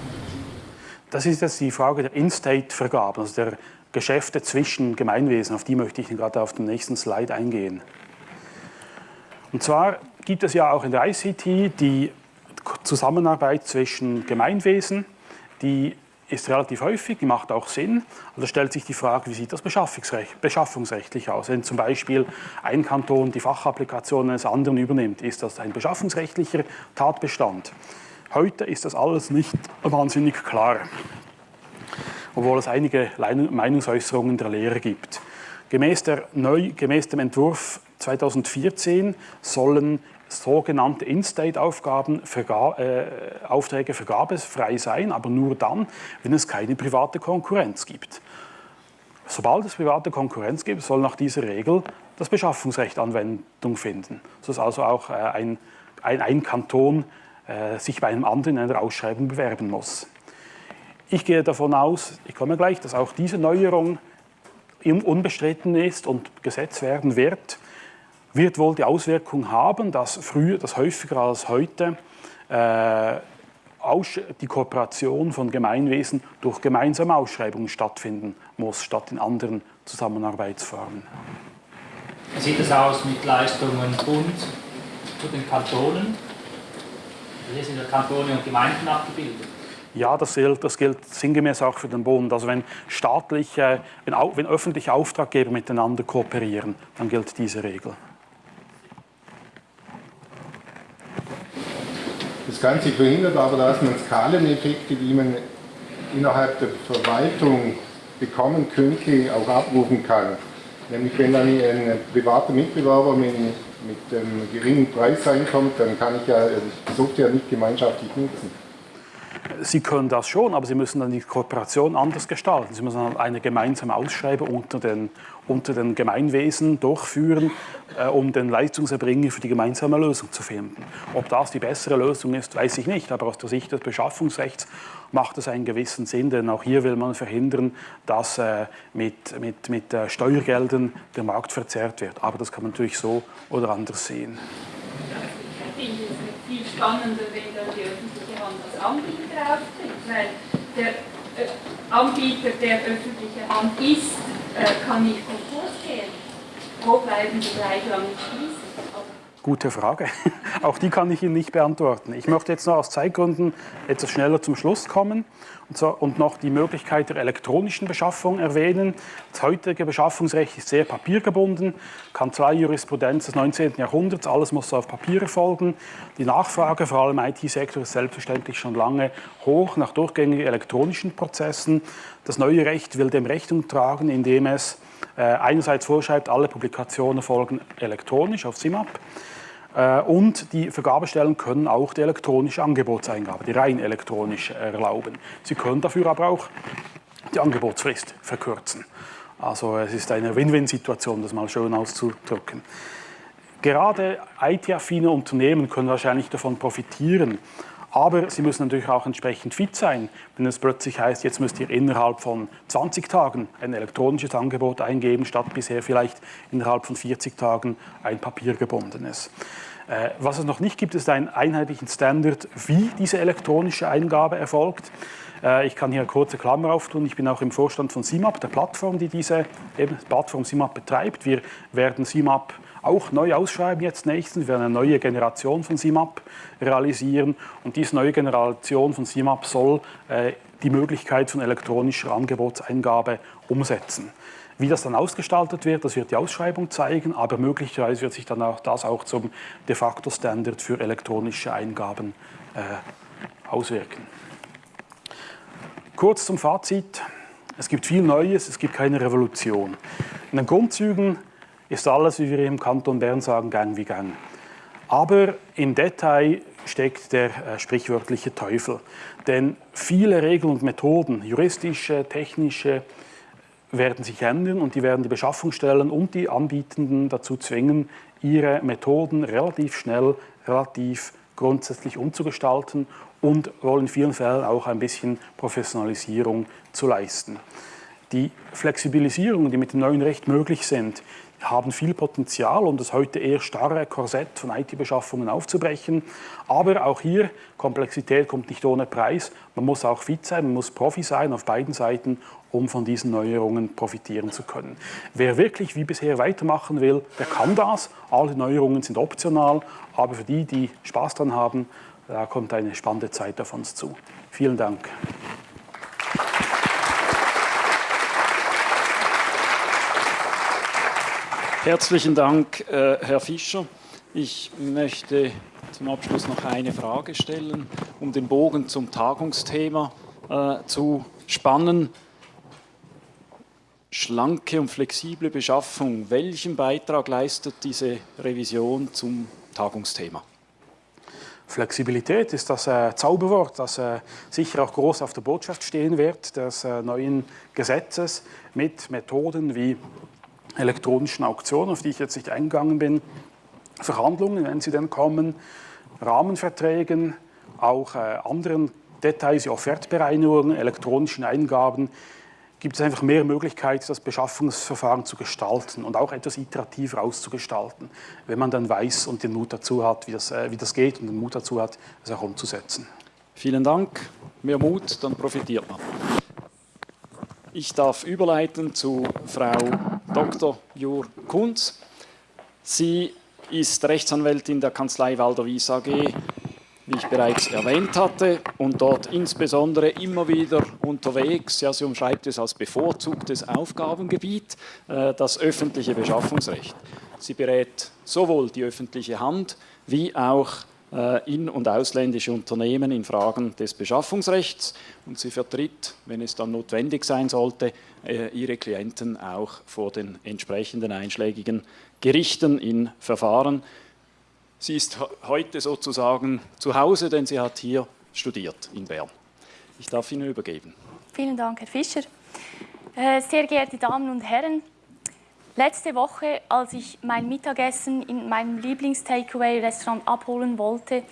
Das ist jetzt die Frage der In-State-Vergabe. Also der Geschäfte zwischen Gemeinwesen. Auf die möchte ich gerade auf dem nächsten Slide eingehen. Und zwar gibt es ja auch in der ICT die Zusammenarbeit zwischen Gemeinwesen, die ist relativ häufig, die macht auch Sinn. Da stellt sich die Frage, wie sieht das beschaffungsrechtlich aus? Wenn zum Beispiel ein Kanton die Fachapplikation eines anderen übernimmt, ist das ein beschaffungsrechtlicher Tatbestand. Heute ist das alles nicht wahnsinnig klar, obwohl es einige Meinungsäußerungen der Lehrer gibt. Gemäß, der neu, gemäß dem Entwurf 2014 sollen sogenannte In-State-Aufgaben, Verga äh, vergabefrei sein, aber nur dann, wenn es keine private Konkurrenz gibt. Sobald es private Konkurrenz gibt, soll nach dieser Regel das Beschaffungsrecht Anwendung finden, sodass also auch äh, ein, ein, ein, Kanton äh, sich bei einem anderen in einer Ausschreibung bewerben muss. Ich gehe davon aus, ich komme gleich, dass auch diese Neuerung unbestritten ist und Gesetz werden wird wird wohl die Auswirkung haben, dass früher, dass häufiger als heute äh, die Kooperation von Gemeinwesen durch gemeinsame Ausschreibungen stattfinden muss, statt in anderen Zusammenarbeitsformen. Wie sieht es aus mit Leistungen Bund zu den Kantonen? Hier sind ja Kantone und Gemeinden abgebildet. Ja, das gilt, das gilt sinngemäß auch für den Bund. Also wenn staatliche, wenn, wenn öffentliche Auftraggeber miteinander kooperieren, dann gilt diese Regel. Das Ganze verhindert aber, dass man Skaleneffekte, die man innerhalb der Verwaltung bekommen könnte, auch abrufen kann. Nämlich wenn dann ein privater Mitbewerber mit, mit einem geringen Preis reinkommt, dann kann ich ja die Software nicht gemeinschaftlich nutzen. Sie können das schon, aber Sie müssen dann die Kooperation anders gestalten. Sie müssen dann eine gemeinsame Ausschreibung unter den, unter den Gemeinwesen durchführen, äh, um den Leistungserbringer für die gemeinsame Lösung zu finden. Ob das die bessere Lösung ist, weiß ich nicht, aber aus der Sicht des Beschaffungsrechts macht es einen gewissen Sinn, denn auch hier will man verhindern, dass äh, mit, mit, mit äh, Steuergeldern der Markt verzerrt wird. Aber das kann man natürlich so oder anders sehen. Ich finde es viel spannender, wenn dann die öffentliche Hand als Anbieter auftritt, weil der äh, Anbieter, der öffentliche Hand ist, kann nicht Konkurs gehen. Wo bleiben die Gleichlang schließen? Gute Frage. <laughs> Auch die kann ich Ihnen nicht beantworten. Ich möchte jetzt noch aus Zeitgründen etwas schneller zum Schluss kommen und, so, und noch die Möglichkeit der elektronischen Beschaffung erwähnen. Das heutige Beschaffungsrecht ist sehr papiergebunden, Kanzlei-Jurisprudenz des 19. Jahrhunderts, alles muss auf Papier erfolgen. Die Nachfrage, vor allem im IT-Sektor, ist selbstverständlich schon lange hoch nach durchgängigen elektronischen Prozessen. Das neue Recht will dem Rechnung tragen, indem es äh, einerseits vorschreibt, alle Publikationen folgen elektronisch auf SIMAP und die Vergabestellen können auch die elektronische Angebotseingabe, die rein elektronische erlauben. Sie können dafür aber auch die Angebotsfrist verkürzen. Also es ist eine Win-Win-Situation, das mal schön auszudrücken. Gerade IT-affine Unternehmen können wahrscheinlich davon profitieren, aber sie müssen natürlich auch entsprechend fit sein, wenn es plötzlich heißt, jetzt müsst ihr innerhalb von 20 Tagen ein elektronisches Angebot eingeben, statt bisher vielleicht innerhalb von 40 Tagen ein papiergebundenes. Äh, was es noch nicht gibt, ist einen einheitlichen Standard, wie diese elektronische Eingabe erfolgt. Äh, ich kann hier eine kurze Klammer auftun. Ich bin auch im Vorstand von SIMAP, der Plattform, die diese Plattform SIMAP betreibt. Wir werden SIMAP auch neu ausschreiben jetzt nächstens. Wir werden eine neue Generation von SIMAP realisieren und diese neue Generation von SIMAP soll äh, die Möglichkeit von elektronischer Angebotseingabe umsetzen. Wie das dann ausgestaltet wird, das wird die Ausschreibung zeigen, aber möglicherweise wird sich dann auch das auch zum de facto Standard für elektronische Eingaben äh, auswirken. Kurz zum Fazit. Es gibt viel Neues, es gibt keine Revolution. In den Grundzügen ist alles, wie wir im Kanton Bern sagen, Gang wie Gang. Aber im Detail steckt der äh, sprichwörtliche Teufel. Denn viele Regeln und Methoden, juristische, technische, werden sich ändern und die werden die Beschaffungsstellen und die Anbietenden dazu zwingen, ihre Methoden relativ schnell, relativ grundsätzlich umzugestalten und wollen in vielen Fällen auch ein bisschen Professionalisierung zu leisten. Die Flexibilisierungen, die mit dem neuen Recht möglich sind, haben viel Potenzial, um das heute eher starre Korsett von IT-Beschaffungen aufzubrechen. Aber auch hier, Komplexität kommt nicht ohne Preis. Man muss auch fit sein, man muss Profi sein auf beiden Seiten, um von diesen Neuerungen profitieren zu können. Wer wirklich wie bisher weitermachen will, der kann das. Alle Neuerungen sind optional, aber für die, die Spaß dran haben, da kommt eine spannende Zeit auf uns zu. Vielen Dank. Herzlichen Dank, äh, Herr Fischer. Ich möchte zum Abschluss noch eine Frage stellen, um den Bogen zum Tagungsthema äh, zu spannen. Schlanke und flexible Beschaffung, welchen Beitrag leistet diese Revision zum Tagungsthema? Flexibilität ist das äh, Zauberwort, das äh, sicher auch groß auf der Botschaft stehen wird des äh, neuen Gesetzes mit Methoden wie elektronischen Auktionen, auf die ich jetzt nicht eingegangen bin, Verhandlungen, wenn sie denn kommen, Rahmenverträgen, auch äh, anderen Details wie Offertbereinigungen, elektronischen Eingaben, gibt es einfach mehr Möglichkeiten, das Beschaffungsverfahren zu gestalten und auch etwas iterativer auszugestalten, wenn man dann weiß und den Mut dazu hat, wie das, äh, wie das geht und den Mut dazu hat, es auch umzusetzen. Vielen Dank. Mehr Mut, dann profitiert man. Ich darf überleiten zu Frau Dr. Jur Kunz. Sie ist Rechtsanwältin der Kanzlei Walder Wies AG, wie ich bereits erwähnt hatte, und dort insbesondere immer wieder unterwegs. Ja, sie umschreibt es als bevorzugtes Aufgabengebiet, äh, das öffentliche Beschaffungsrecht. Sie berät sowohl die öffentliche Hand wie auch äh, in- und ausländische Unternehmen in Fragen des Beschaffungsrechts und sie vertritt, wenn es dann notwendig sein sollte, äh, ihre Klienten auch vor den entsprechenden einschlägigen Gerichten in Verfahren. Sie ist heute sozusagen zu Hause, denn sie hat hier studiert in Bern. Ich darf Ihnen übergeben. Vielen Dank, Herr Fischer. Äh, sehr geehrte Damen und Herren, Letzte Woche, als ich mein Mittagessen in meinem Lieblings-Takeaway-Restaurant abholen wollte,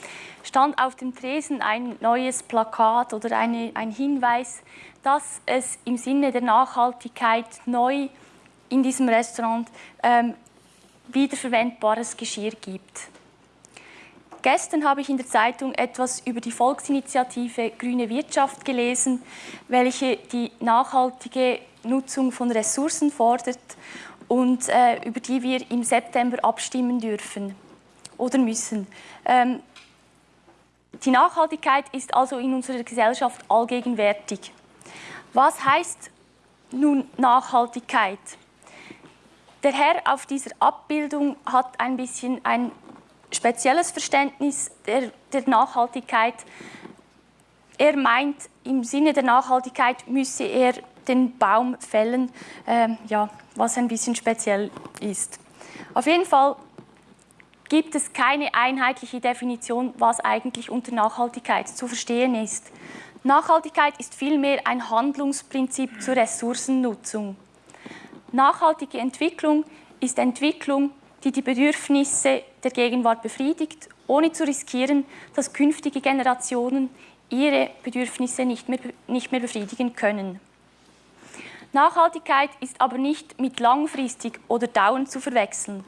stand auf dem Tresen ein neues Plakat oder eine, ein Hinweis, dass es im Sinne der Nachhaltigkeit neu in diesem Restaurant ähm, wiederverwendbares Geschirr gibt. Gestern habe ich in der Zeitung etwas über die Volksinitiative Grüne Wirtschaft gelesen, welche die nachhaltige Nutzung von Ressourcen fordert und äh, über die wir im September abstimmen dürfen oder müssen. Ähm, die Nachhaltigkeit ist also in unserer Gesellschaft allgegenwärtig. Was heißt nun Nachhaltigkeit? Der Herr auf dieser Abbildung hat ein bisschen ein spezielles Verständnis der, der Nachhaltigkeit. Er meint, im Sinne der Nachhaltigkeit müsse er den Baum fällen, äh, ja, was ein bisschen speziell ist. Auf jeden Fall gibt es keine einheitliche Definition, was eigentlich unter Nachhaltigkeit zu verstehen ist. Nachhaltigkeit ist vielmehr ein Handlungsprinzip zur Ressourcennutzung. Nachhaltige Entwicklung ist Entwicklung, die die Bedürfnisse der Gegenwart befriedigt, ohne zu riskieren, dass künftige Generationen ihre Bedürfnisse nicht mehr, nicht mehr befriedigen können. Nachhaltigkeit ist aber nicht mit langfristig oder dauernd zu verwechseln.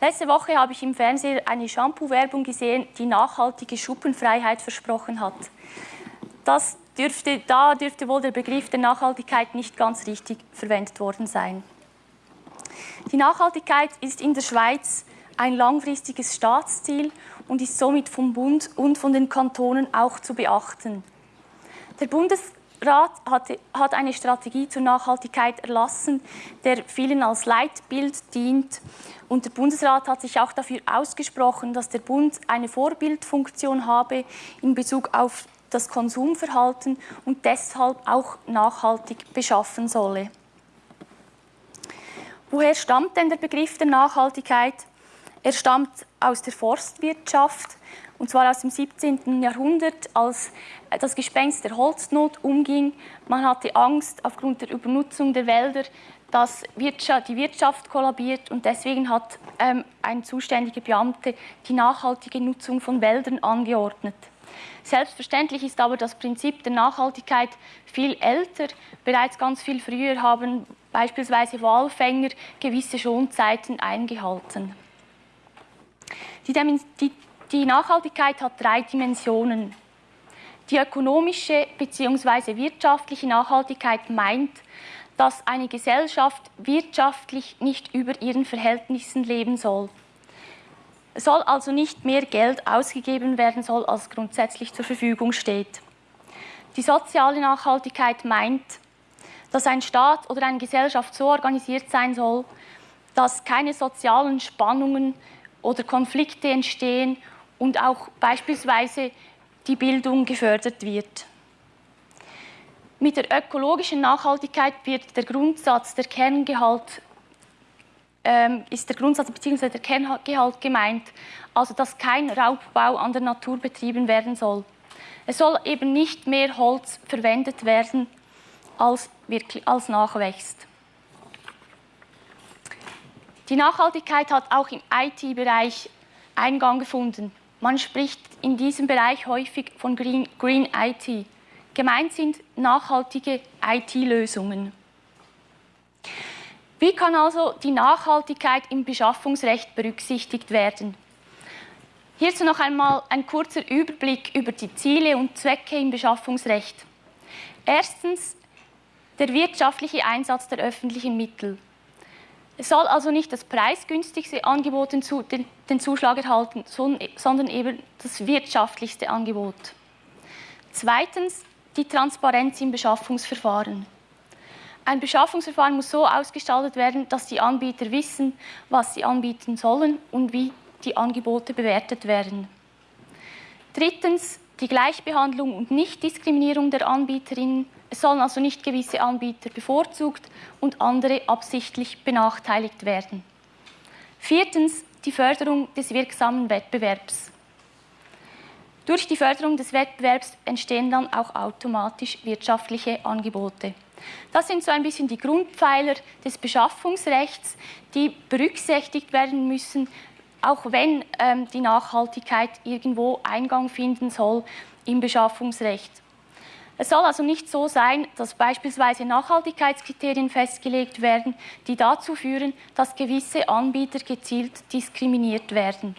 Letzte Woche habe ich im Fernsehen eine Shampoo-Werbung gesehen, die nachhaltige Schuppenfreiheit versprochen hat. Das dürfte, da dürfte wohl der Begriff der Nachhaltigkeit nicht ganz richtig verwendet worden sein. Die Nachhaltigkeit ist in der Schweiz ein langfristiges Staatsziel und ist somit vom Bund und von den Kantonen auch zu beachten. Der Bundes Rat hat eine Strategie zur Nachhaltigkeit erlassen, der vielen als Leitbild dient. Und der Bundesrat hat sich auch dafür ausgesprochen, dass der Bund eine Vorbildfunktion habe in Bezug auf das Konsumverhalten und deshalb auch nachhaltig beschaffen solle. Woher stammt denn der Begriff der Nachhaltigkeit? Er stammt aus der Forstwirtschaft und zwar aus dem 17. Jahrhundert, als das Gespenst der Holznot umging. Man hatte Angst aufgrund der Übernutzung der Wälder, dass die Wirtschaft kollabiert und deswegen hat ähm, ein zuständiger Beamte die nachhaltige Nutzung von Wäldern angeordnet. Selbstverständlich ist aber das Prinzip der Nachhaltigkeit viel älter. Bereits ganz viel früher haben beispielsweise Walfänger gewisse Schonzeiten eingehalten. Die, die, die Nachhaltigkeit hat drei Dimensionen. Die ökonomische bzw. wirtschaftliche Nachhaltigkeit meint, dass eine Gesellschaft wirtschaftlich nicht über ihren Verhältnissen leben soll. Es soll also nicht mehr Geld ausgegeben werden soll, als grundsätzlich zur Verfügung steht. Die soziale Nachhaltigkeit meint, dass ein Staat oder eine Gesellschaft so organisiert sein soll, dass keine sozialen Spannungen oder Konflikte entstehen und auch beispielsweise die Bildung gefördert wird. Mit der ökologischen Nachhaltigkeit wird der Grundsatz der Kerngehalt ähm, ist der Grundsatz bzw. der Kerngehalt gemeint, also dass kein Raubbau an der Natur betrieben werden soll. Es soll eben nicht mehr Holz verwendet werden, als, wirklich, als nachwächst. Die Nachhaltigkeit hat auch im IT-Bereich Eingang gefunden. Man spricht in diesem Bereich häufig von Green, Green IT. Gemeint sind nachhaltige IT-Lösungen. Wie kann also die Nachhaltigkeit im Beschaffungsrecht berücksichtigt werden? Hierzu noch einmal ein kurzer Überblick über die Ziele und Zwecke im Beschaffungsrecht. Erstens der wirtschaftliche Einsatz der öffentlichen Mittel. Es soll also nicht das preisgünstigste Angebot den Zuschlag erhalten, sondern eben das wirtschaftlichste Angebot. Zweitens die Transparenz im Beschaffungsverfahren. Ein Beschaffungsverfahren muss so ausgestaltet werden, dass die Anbieter wissen, was sie anbieten sollen und wie die Angebote bewertet werden. Drittens die Gleichbehandlung und Nichtdiskriminierung der Anbieterinnen. Es sollen also nicht gewisse Anbieter bevorzugt und andere absichtlich benachteiligt werden. Viertens die Förderung des wirksamen Wettbewerbs. Durch die Förderung des Wettbewerbs entstehen dann auch automatisch wirtschaftliche Angebote. Das sind so ein bisschen die Grundpfeiler des Beschaffungsrechts, die berücksichtigt werden müssen, auch wenn ähm, die Nachhaltigkeit irgendwo Eingang finden soll im Beschaffungsrecht. Es soll also nicht so sein, dass beispielsweise Nachhaltigkeitskriterien festgelegt werden, die dazu führen, dass gewisse Anbieter gezielt diskriminiert werden.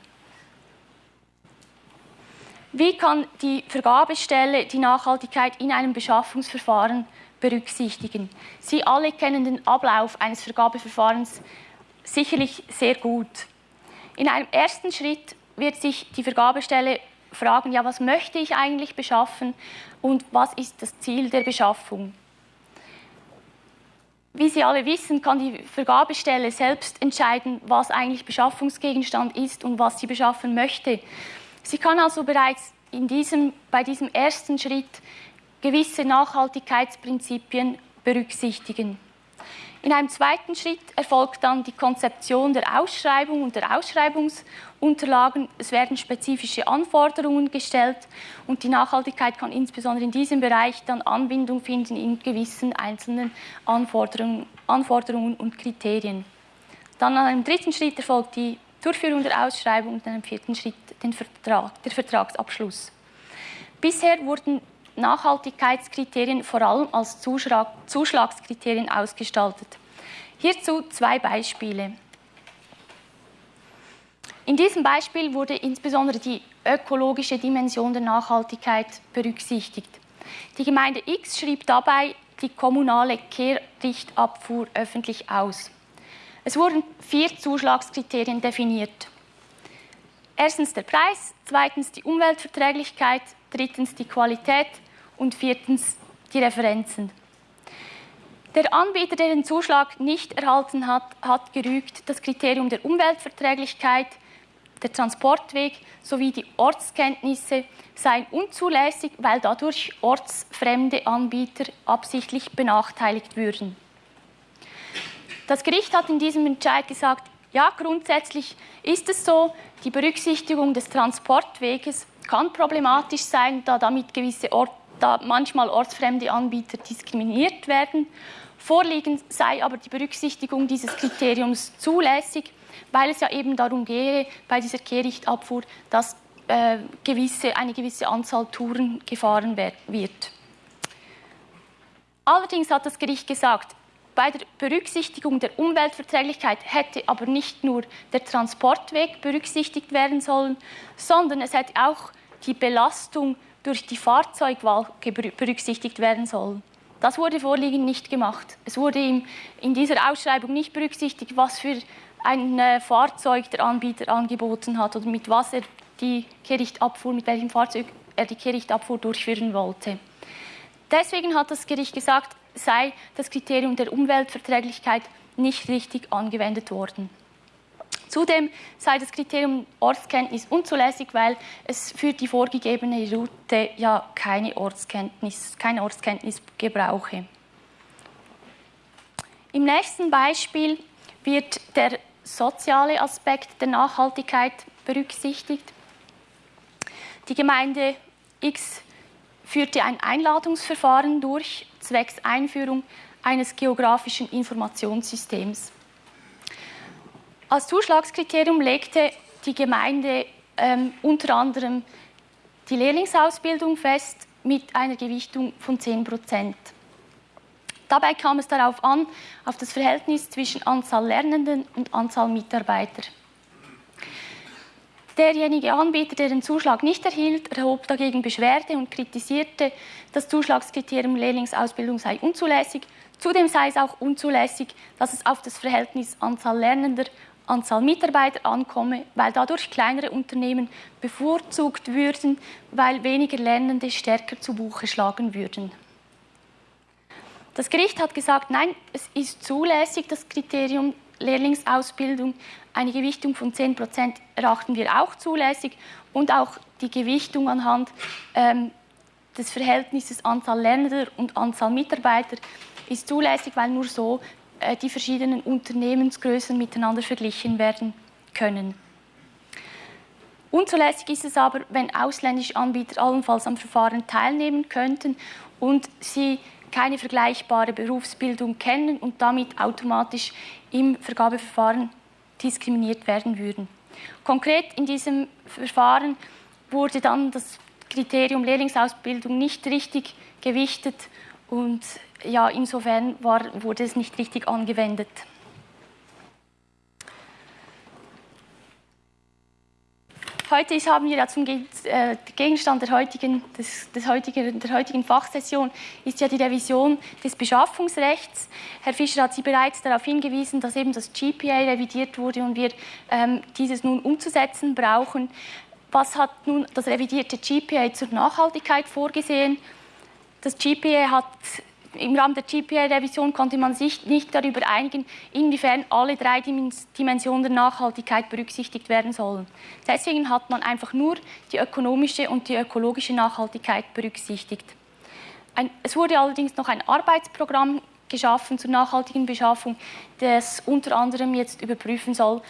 Wie kann die Vergabestelle die Nachhaltigkeit in einem Beschaffungsverfahren berücksichtigen. Sie alle kennen den Ablauf eines Vergabeverfahrens sicherlich sehr gut. In einem ersten Schritt wird sich die Vergabestelle fragen, ja, was möchte ich eigentlich beschaffen und was ist das Ziel der Beschaffung. Wie Sie alle wissen, kann die Vergabestelle selbst entscheiden, was eigentlich Beschaffungsgegenstand ist und was sie beschaffen möchte. Sie kann also bereits in diesem, bei diesem ersten Schritt gewisse Nachhaltigkeitsprinzipien berücksichtigen. In einem zweiten Schritt erfolgt dann die Konzeption der Ausschreibung und der Ausschreibungsunterlagen. Es werden spezifische Anforderungen gestellt und die Nachhaltigkeit kann insbesondere in diesem Bereich dann Anbindung finden in gewissen einzelnen Anforderungen, Anforderungen und Kriterien. Dann an einem dritten Schritt erfolgt die Durchführung der Ausschreibung und in einem vierten Schritt Vertrag, der Vertragsabschluss. Bisher wurden Nachhaltigkeitskriterien vor allem als Zuschlagskriterien ausgestaltet. Hierzu zwei Beispiele. In diesem Beispiel wurde insbesondere die ökologische Dimension der Nachhaltigkeit berücksichtigt. Die Gemeinde X schrieb dabei die kommunale Kehrichtabfuhr öffentlich aus. Es wurden vier Zuschlagskriterien definiert. Erstens der Preis, zweitens die Umweltverträglichkeit, drittens die Qualität und viertens die Referenzen. Der Anbieter, der den Zuschlag nicht erhalten hat, hat gerügt das Kriterium der Umweltverträglichkeit, der Transportweg sowie die Ortskenntnisse seien unzulässig, weil dadurch ortsfremde Anbieter absichtlich benachteiligt würden. Das Gericht hat in diesem Entscheid gesagt, ja, grundsätzlich ist es so, die Berücksichtigung des Transportweges kann problematisch sein, da damit gewisse Orte da manchmal ortsfremde Anbieter diskriminiert werden. Vorliegend sei aber die Berücksichtigung dieses Kriteriums zulässig, weil es ja eben darum gehe, bei dieser Kehrichtabfuhr, dass äh, gewisse, eine gewisse Anzahl Touren gefahren wird. Allerdings hat das Gericht gesagt, bei der Berücksichtigung der Umweltverträglichkeit hätte aber nicht nur der Transportweg berücksichtigt werden sollen, sondern es hätte auch die Belastung durch die Fahrzeugwahl berücksichtigt werden sollen. Das wurde vorliegend nicht gemacht. Es wurde in dieser Ausschreibung nicht berücksichtigt, was für ein äh, Fahrzeug der Anbieter angeboten hat oder mit was er die Kehrichtabfuhr, mit welchem Fahrzeug er die Kehrichtabfuhr durchführen wollte. Deswegen hat das Gericht gesagt, sei das Kriterium der Umweltverträglichkeit nicht richtig angewendet worden. Zudem sei das Kriterium Ortskenntnis unzulässig, weil es für die vorgegebene Route ja keine Ortskenntnis, keine Ortskenntnis gebrauche. Im nächsten Beispiel wird der soziale Aspekt der Nachhaltigkeit berücksichtigt. Die Gemeinde X führte ein Einladungsverfahren durch, zwecks Einführung eines geografischen Informationssystems. Als Zuschlagskriterium legte die Gemeinde ähm, unter anderem die Lehrlingsausbildung fest mit einer Gewichtung von 10 Prozent. Dabei kam es darauf an, auf das Verhältnis zwischen Anzahl Lernenden und Anzahl Mitarbeiter. Derjenige Anbieter, der den Zuschlag nicht erhielt, erhob dagegen Beschwerde und kritisierte, das Zuschlagskriterium Lehrlingsausbildung sei unzulässig. Zudem sei es auch unzulässig, dass es auf das Verhältnis Anzahl Lernender Anzahl Mitarbeiter ankomme, weil dadurch kleinere Unternehmen bevorzugt würden, weil weniger Lernende stärker zu Buche schlagen würden. Das Gericht hat gesagt, nein, es ist zulässig, das Kriterium Lehrlingsausbildung. Eine Gewichtung von 10 Prozent erachten wir auch zulässig und auch die Gewichtung anhand ähm, des Verhältnisses Anzahl Lernender und Anzahl Mitarbeiter ist zulässig, weil nur so die verschiedenen Unternehmensgrößen miteinander verglichen werden können. Unzulässig ist es aber, wenn ausländische Anbieter allenfalls am Verfahren teilnehmen könnten und sie keine vergleichbare Berufsbildung kennen und damit automatisch im Vergabeverfahren diskriminiert werden würden. Konkret in diesem Verfahren wurde dann das Kriterium Lehrlingsausbildung nicht richtig gewichtet und ja, insofern war, wurde es nicht richtig angewendet. Heute ist, haben wir ja zum äh, Gegenstand der heutigen, des, des heutigen, der heutigen Fachsession ist ja die Revision des Beschaffungsrechts. Herr Fischer hat Sie bereits darauf hingewiesen, dass eben das GPA revidiert wurde und wir ähm, dieses nun umzusetzen brauchen. Was hat nun das revidierte GPA zur Nachhaltigkeit vorgesehen? Das GPA hat im Rahmen der GPA-Revision konnte man sich nicht darüber einigen, inwiefern alle drei Dimensionen der Nachhaltigkeit berücksichtigt werden sollen. Deswegen hat man einfach nur die ökonomische und die ökologische Nachhaltigkeit berücksichtigt. Ein, es wurde allerdings noch ein Arbeitsprogramm geschaffen zur nachhaltigen Beschaffung, das unter anderem jetzt überprüfen soll,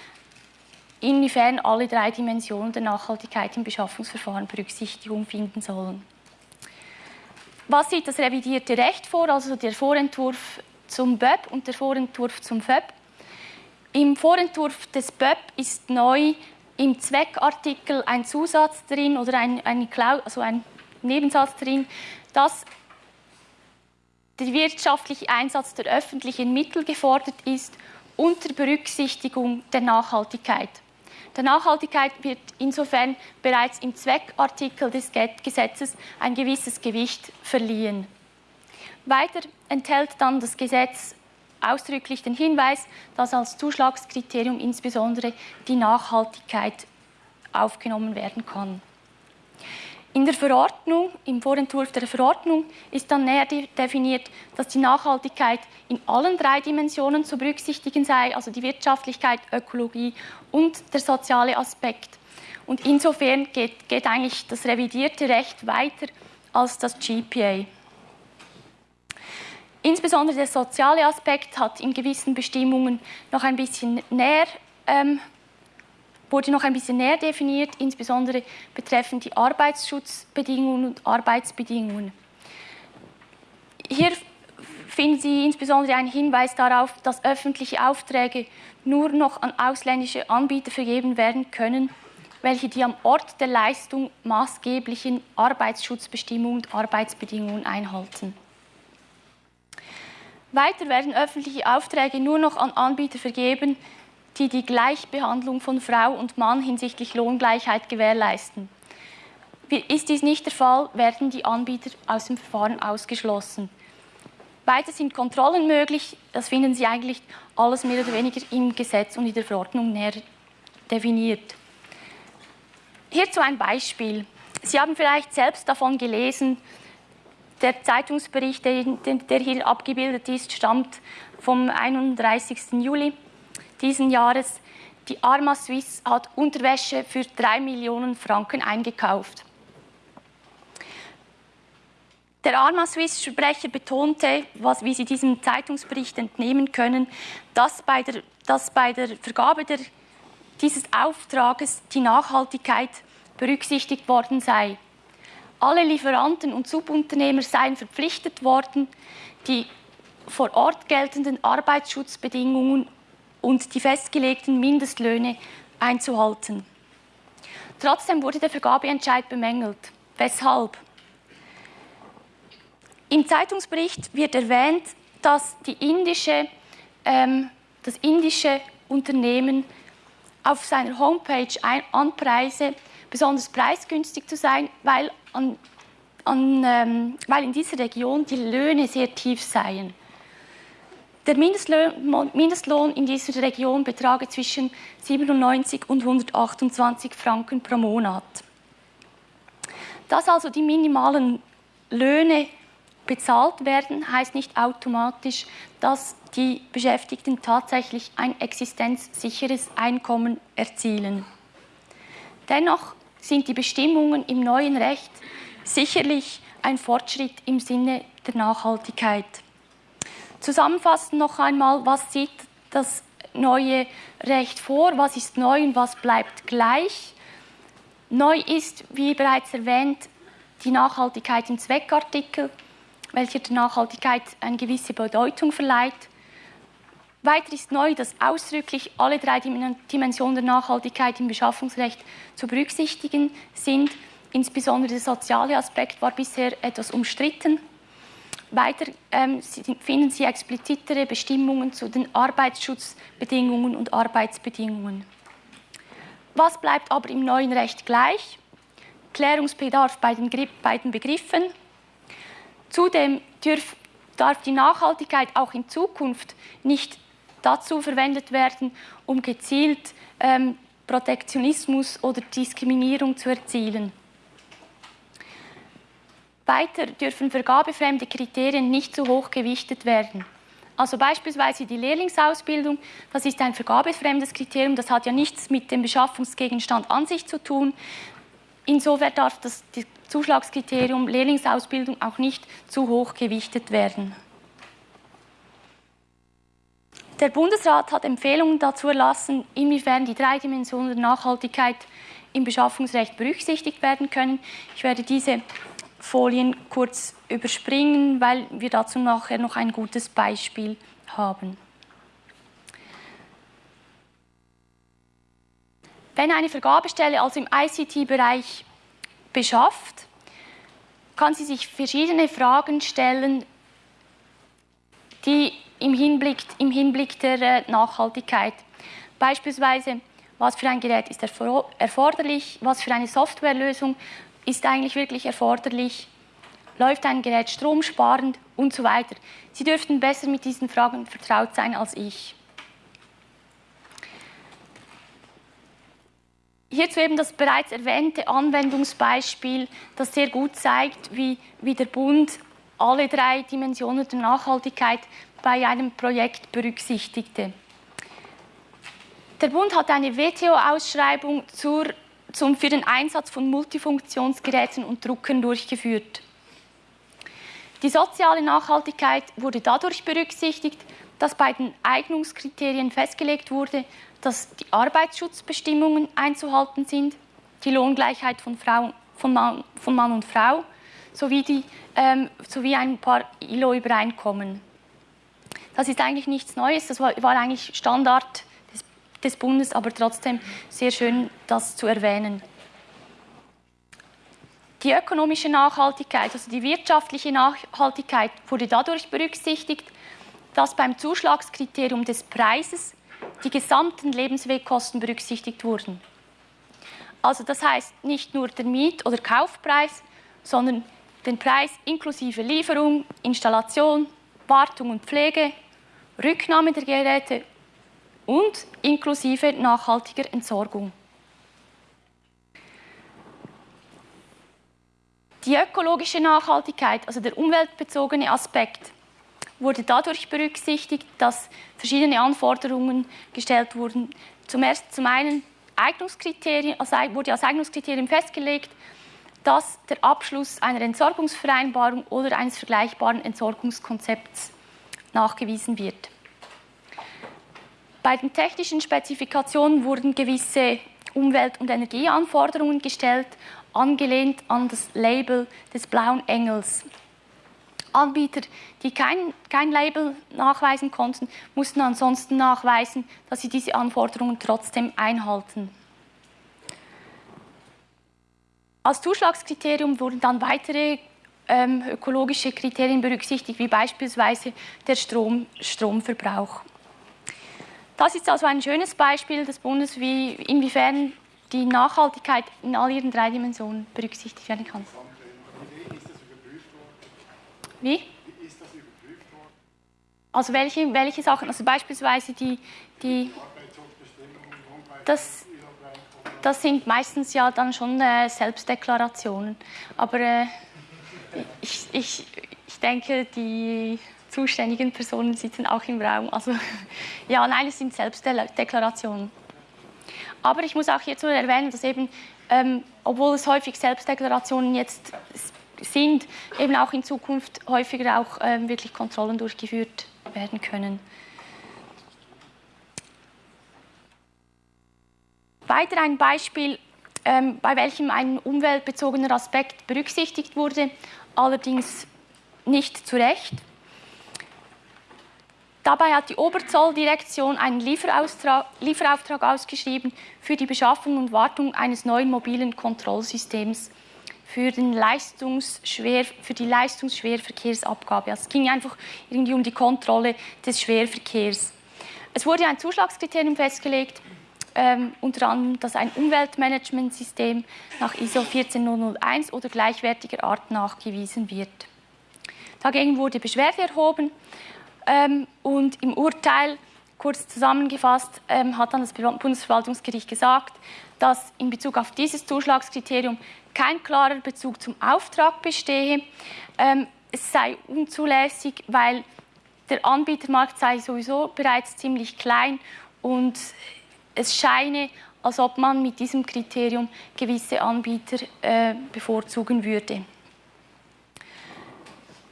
inwiefern alle drei Dimensionen der Nachhaltigkeit im Beschaffungsverfahren Berücksichtigung finden sollen. Was sieht das revidierte Recht vor, also der Vorentwurf zum BÖP und der Vorentwurf zum FÖP? Im Vorentwurf des BÖP ist neu im Zweckartikel ein Zusatz drin oder ein, ein, also ein Nebensatz drin, dass der wirtschaftliche Einsatz der öffentlichen Mittel gefordert ist unter Berücksichtigung der Nachhaltigkeit. Der Nachhaltigkeit wird insofern bereits im Zweckartikel des Gesetzes ein gewisses Gewicht verliehen. Weiter enthält dann das Gesetz ausdrücklich den Hinweis, dass als Zuschlagskriterium insbesondere die Nachhaltigkeit aufgenommen werden kann. In der Verordnung, im Vorentwurf der Verordnung, ist dann näher definiert, dass die Nachhaltigkeit in allen drei Dimensionen zu berücksichtigen sei, also die Wirtschaftlichkeit, Ökologie und der soziale Aspekt. Und insofern geht, geht eigentlich das revidierte Recht weiter als das GPA. Insbesondere der soziale Aspekt hat in gewissen Bestimmungen noch ein bisschen näher ähm, wurde noch ein bisschen näher definiert, insbesondere betreffend die Arbeitsschutzbedingungen und Arbeitsbedingungen. Hier finden Sie insbesondere einen Hinweis darauf, dass öffentliche Aufträge nur noch an ausländische Anbieter vergeben werden können, welche die am Ort der Leistung maßgeblichen Arbeitsschutzbestimmungen und Arbeitsbedingungen einhalten. Weiter werden öffentliche Aufträge nur noch an Anbieter vergeben, die die Gleichbehandlung von Frau und Mann hinsichtlich Lohngleichheit gewährleisten. Ist dies nicht der Fall, werden die Anbieter aus dem Verfahren ausgeschlossen. Weiter sind Kontrollen möglich, das finden Sie eigentlich alles mehr oder weniger im Gesetz und in der Verordnung näher definiert. Hierzu ein Beispiel. Sie haben vielleicht selbst davon gelesen, der Zeitungsbericht, der hier abgebildet ist, stammt vom 31. Juli diesen Jahres. Die Arma Suisse hat Unterwäsche für 3 Millionen Franken eingekauft. Der Arma Suisse-Sprecher betonte, was, wie Sie diesem Zeitungsbericht entnehmen können, dass bei der, dass bei der Vergabe der, dieses Auftrages die Nachhaltigkeit berücksichtigt worden sei. Alle Lieferanten und Subunternehmer seien verpflichtet worden, die vor Ort geltenden Arbeitsschutzbedingungen und die festgelegten Mindestlöhne einzuhalten. Trotzdem wurde der Vergabeentscheid bemängelt. Weshalb? Im Zeitungsbericht wird erwähnt, dass indische, ähm, das indische Unternehmen auf seiner Homepage ein, anpreise, besonders preisgünstig zu sein, weil, an, an, ähm, weil in dieser Region die Löhne sehr tief seien. Der Mindestlohn, in dieser Region betrage zwischen 97 und 128 Franken pro Monat. Dass also die minimalen Löhne bezahlt werden, heißt nicht automatisch, dass die Beschäftigten tatsächlich ein existenzsicheres Einkommen erzielen. Dennoch sind die Bestimmungen im neuen Recht sicherlich ein Fortschritt im Sinne der Nachhaltigkeit. Zusammenfassend noch einmal, was sieht das neue Recht vor, was ist neu und was bleibt gleich. Neu ist, wie bereits erwähnt, die Nachhaltigkeit im Zweckartikel, welcher der Nachhaltigkeit eine gewisse Bedeutung verleiht. Weiter ist neu, dass ausdrücklich alle drei Dimensionen der Nachhaltigkeit im Beschaffungsrecht zu berücksichtigen sind. Insbesondere der soziale Aspekt war bisher etwas umstritten. Weiter ähm, finden Sie explizitere Bestimmungen zu den Arbeitsschutzbedingungen und Arbeitsbedingungen. Was bleibt aber im neuen Recht gleich? Klärungsbedarf bei den, bei den Begriffen. Zudem dürf, darf die Nachhaltigkeit auch in Zukunft nicht dazu verwendet werden, um gezielt ähm, Protektionismus oder Diskriminierung zu erzielen. Weiter dürfen vergabefremde Kriterien nicht zu hoch gewichtet werden. Also beispielsweise die Lehrlingsausbildung, das ist ein vergabefremdes Kriterium, das hat ja nichts mit dem Beschaffungsgegenstand an sich zu tun. Insofern darf das Zuschlagskriterium Lehrlingsausbildung auch nicht zu hoch gewichtet werden. Der Bundesrat hat Empfehlungen dazu erlassen, inwiefern die drei Dimensionen der Nachhaltigkeit im Beschaffungsrecht berücksichtigt werden können. Ich werde diese Folien kurz überspringen, weil wir dazu nachher noch ein gutes Beispiel haben. Wenn eine Vergabestelle also im ICT-Bereich beschafft, kann sie sich verschiedene Fragen stellen, die im Hinblick, im Hinblick der äh, Nachhaltigkeit. Beispielsweise, was für ein Gerät ist erforderlich, was für eine Softwarelösung ist eigentlich wirklich erforderlich, läuft ein Gerät stromsparend und so weiter. Sie dürften besser mit diesen Fragen vertraut sein als ich. Hierzu eben das bereits erwähnte Anwendungsbeispiel, das sehr gut zeigt, wie, wie der Bund alle drei Dimensionen der Nachhaltigkeit bei einem Projekt berücksichtigte. Der Bund hat eine WTO-Ausschreibung für den Einsatz von Multifunktionsgeräten und Druckern durchgeführt. Die soziale Nachhaltigkeit wurde dadurch berücksichtigt, dass bei den Eignungskriterien festgelegt wurde, dass die Arbeitsschutzbestimmungen einzuhalten sind, die Lohngleichheit von, Frau, von, Mann, von Mann und Frau sowie, die, ähm, sowie ein paar ILO-Übereinkommen. Das ist eigentlich nichts Neues, das war, war eigentlich Standard des, des Bundes, aber trotzdem sehr schön, das zu erwähnen. Die ökonomische Nachhaltigkeit, also die wirtschaftliche Nachhaltigkeit, wurde dadurch berücksichtigt, dass beim Zuschlagskriterium des Preises die gesamten Lebenswegkosten berücksichtigt wurden. Also das heißt nicht nur der Miet- oder Kaufpreis, sondern den Preis inklusive Lieferung, Installation, Wartung und Pflege, Rücknahme der Geräte und inklusive nachhaltiger Entsorgung. Die ökologische Nachhaltigkeit, also der umweltbezogene Aspekt, wurde dadurch berücksichtigt, dass verschiedene Anforderungen gestellt wurden. Zum, ersten, zum einen Eignungskriterien, also wurde als Eignungskriterium festgelegt, dass der Abschluss einer Entsorgungsvereinbarung oder eines vergleichbaren Entsorgungskonzepts nachgewiesen wird. Bei den technischen Spezifikationen wurden gewisse Umwelt- und Energieanforderungen gestellt, angelehnt an das Label des Blauen Engels. Anbieter, die kein, kein Label nachweisen konnten, mussten ansonsten nachweisen, dass sie diese Anforderungen trotzdem einhalten. Als Zuschlagskriterium wurden dann weitere ähm, ökologische Kriterien berücksichtigt, wie beispielsweise der Strom, Stromverbrauch. Das ist also ein schönes Beispiel des Bundes, wie, inwiefern die Nachhaltigkeit in all ihren drei Dimensionen berücksichtigt werden kann. Wie? Also welche, welche Sachen? Also beispielsweise die, die das, das sind meistens ja dann schon äh, Selbstdeklarationen. Aber äh, ich, ich, ich denke, die zuständigen Personen sitzen auch im Raum. Also <laughs> ja, nein, es sind Selbstdeklarationen. Aber ich muss auch hierzu erwähnen, dass eben, ähm, obwohl es häufig Selbstdeklarationen jetzt sind, eben auch in Zukunft häufiger auch ähm, wirklich Kontrollen durchgeführt werden können. Weiter ein Beispiel, ähm, bei welchem ein umweltbezogener Aspekt berücksichtigt wurde, allerdings nicht zu Recht. Dabei hat die Oberzolldirektion einen Lieferauftrag, ausgeschrieben für die Beschaffung und Wartung eines neuen mobilen Kontrollsystems für, den Leistungsschwer, für die Leistungsschwerverkehrsabgabe. Also es ging einfach irgendwie um die Kontrolle des Schwerverkehrs. Es wurde ein Zuschlagskriterium festgelegt, ähm, unter anderem, dass ein Umweltmanagementsystem nach ISO 14001 oder gleichwertiger Art nachgewiesen wird. Dagegen wurde Beschwerde erhoben ähm, und im Urteil, kurz zusammengefasst, ähm, hat dann das Bundesverwaltungsgericht gesagt, dass in Bezug auf dieses Zuschlagskriterium kein klarer Bezug zum Auftrag bestehe. Ähm, es sei unzulässig, weil der Anbietermarkt sei sowieso bereits ziemlich klein und es scheine, als ob man mit diesem Kriterium gewisse Anbieter äh, bevorzugen würde.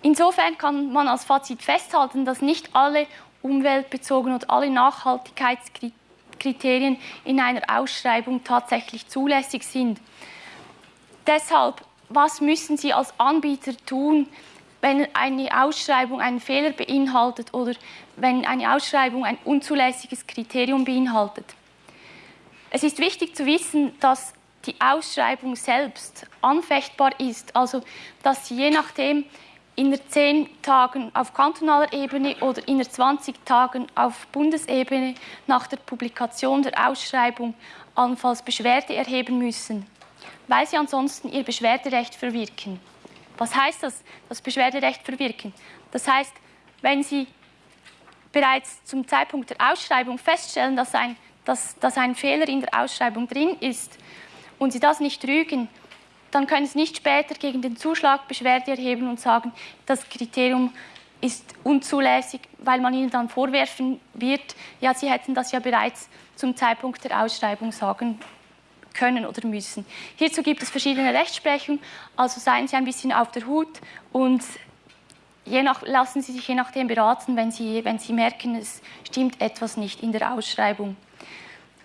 Insofern kann man als Fazit festhalten, dass nicht alle umweltbezogenen und alle Nachhaltigkeitskriterien in einer Ausschreibung tatsächlich zulässig sind. Deshalb, was müssen Sie als Anbieter tun, wenn eine Ausschreibung einen Fehler beinhaltet oder wenn eine Ausschreibung ein unzulässiges Kriterium beinhaltet? Es ist wichtig zu wissen, dass die Ausschreibung selbst anfechtbar ist, also dass sie je nachdem, in 10 Tagen auf kantonaler Ebene oder in 20 Tagen auf Bundesebene nach der Publikation der Ausschreibung allenfalls Beschwerde erheben müssen, weil sie ansonsten ihr Beschwerderecht verwirken. Was heißt das, das Beschwerderecht verwirken? Das heißt, wenn Sie bereits zum Zeitpunkt der Ausschreibung feststellen, dass ein, dass, dass ein Fehler in der Ausschreibung drin ist und Sie das nicht rügen, dann können Sie nicht später gegen den Zuschlag Beschwerde erheben und sagen, das Kriterium ist unzulässig, weil man Ihnen dann vorwerfen wird, ja, Sie hätten das ja bereits zum Zeitpunkt der Ausschreibung sagen können oder müssen. Hierzu gibt es verschiedene Rechtsprechungen, also seien Sie ein bisschen auf der Hut und nach, lassen Sie sich je nachdem beraten, wenn Sie, wenn Sie merken, es stimmt etwas nicht in der Ausschreibung.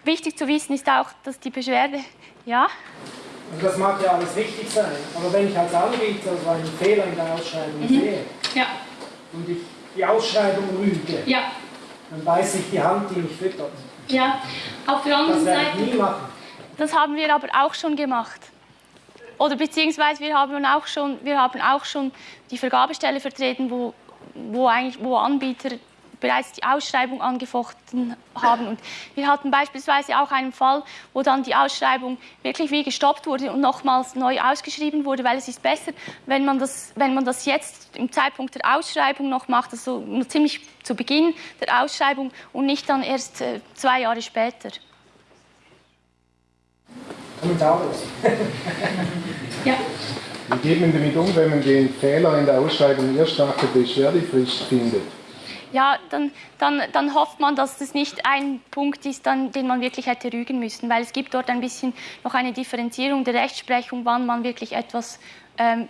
Wichtig zu wissen ist auch, dass die Beschwerde, ja? Also das mag ja alles richtig sein, aber wenn ich als Anbieter so einen Fehler in der Ausschreibung mhm. sehe ja. und ich die Ausschreibung rüge, ja. Dann beißt sich die Hand, die mich füttert. Ja, auf der anderen Das Seite, ich nie machen. das haben wir aber auch schon gemacht. Oder beziehungsweise wir haben auch schon, wir haben auch schon die Vergabestelle vertreten, wo, wo, eigentlich, wo Anbieter bereits die Ausschreibung angefochten haben. Und wir hatten beispielsweise auch einen Fall, wo dann die Ausschreibung wirklich wie gestoppt wurde und nochmals neu ausgeschrieben wurde, weil es ist besser, wenn man das, wenn man das jetzt im Zeitpunkt der Ausschreibung noch macht, also ziemlich zu Beginn der Ausschreibung und nicht dann erst äh, zwei Jahre später. Kommentarlos. <laughs> Ja. Wie geht man damit um, wenn man den Fehler in der Ausschreibung erst nach der Beschwerdefrist findet? Ja, dann, dann, dann hofft man, dass das nicht ein Punkt ist, dann, den man wirklich hätte rügen müssen, weil es gibt dort ein bisschen noch eine Differenzierung der Rechtsprechung, wann man wirklich etwas ähm,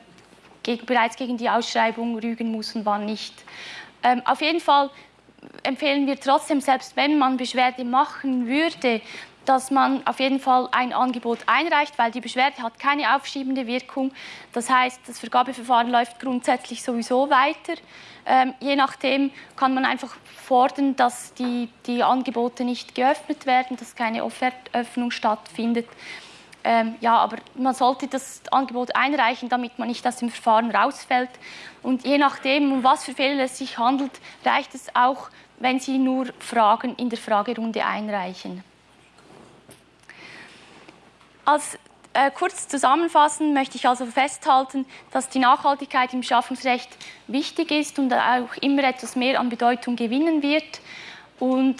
gegen, bereits gegen die Ausschreibung rügen muss und wann nicht. Ähm, auf jeden Fall empfehlen wir trotzdem, selbst wenn man Beschwerde machen würde, dass man auf jeden Fall ein Angebot einreicht, weil die Beschwerde hat keine aufschiebende Wirkung. Das heißt, das Vergabeverfahren läuft grundsätzlich sowieso weiter. Ähm, je nachdem kann man einfach fordern, dass die, die Angebote nicht geöffnet werden, dass keine Offertöffnung stattfindet. Ähm, ja, aber man sollte das Angebot einreichen, damit man nicht aus dem Verfahren rausfällt. Und je nachdem, um was für Fehler es sich handelt, reicht es auch, wenn Sie nur Fragen in der Fragerunde einreichen. Als äh, kurz zusammenfassen möchte ich also festhalten, dass die Nachhaltigkeit im Beschaffungsrecht wichtig ist und auch immer etwas mehr an Bedeutung gewinnen wird. Und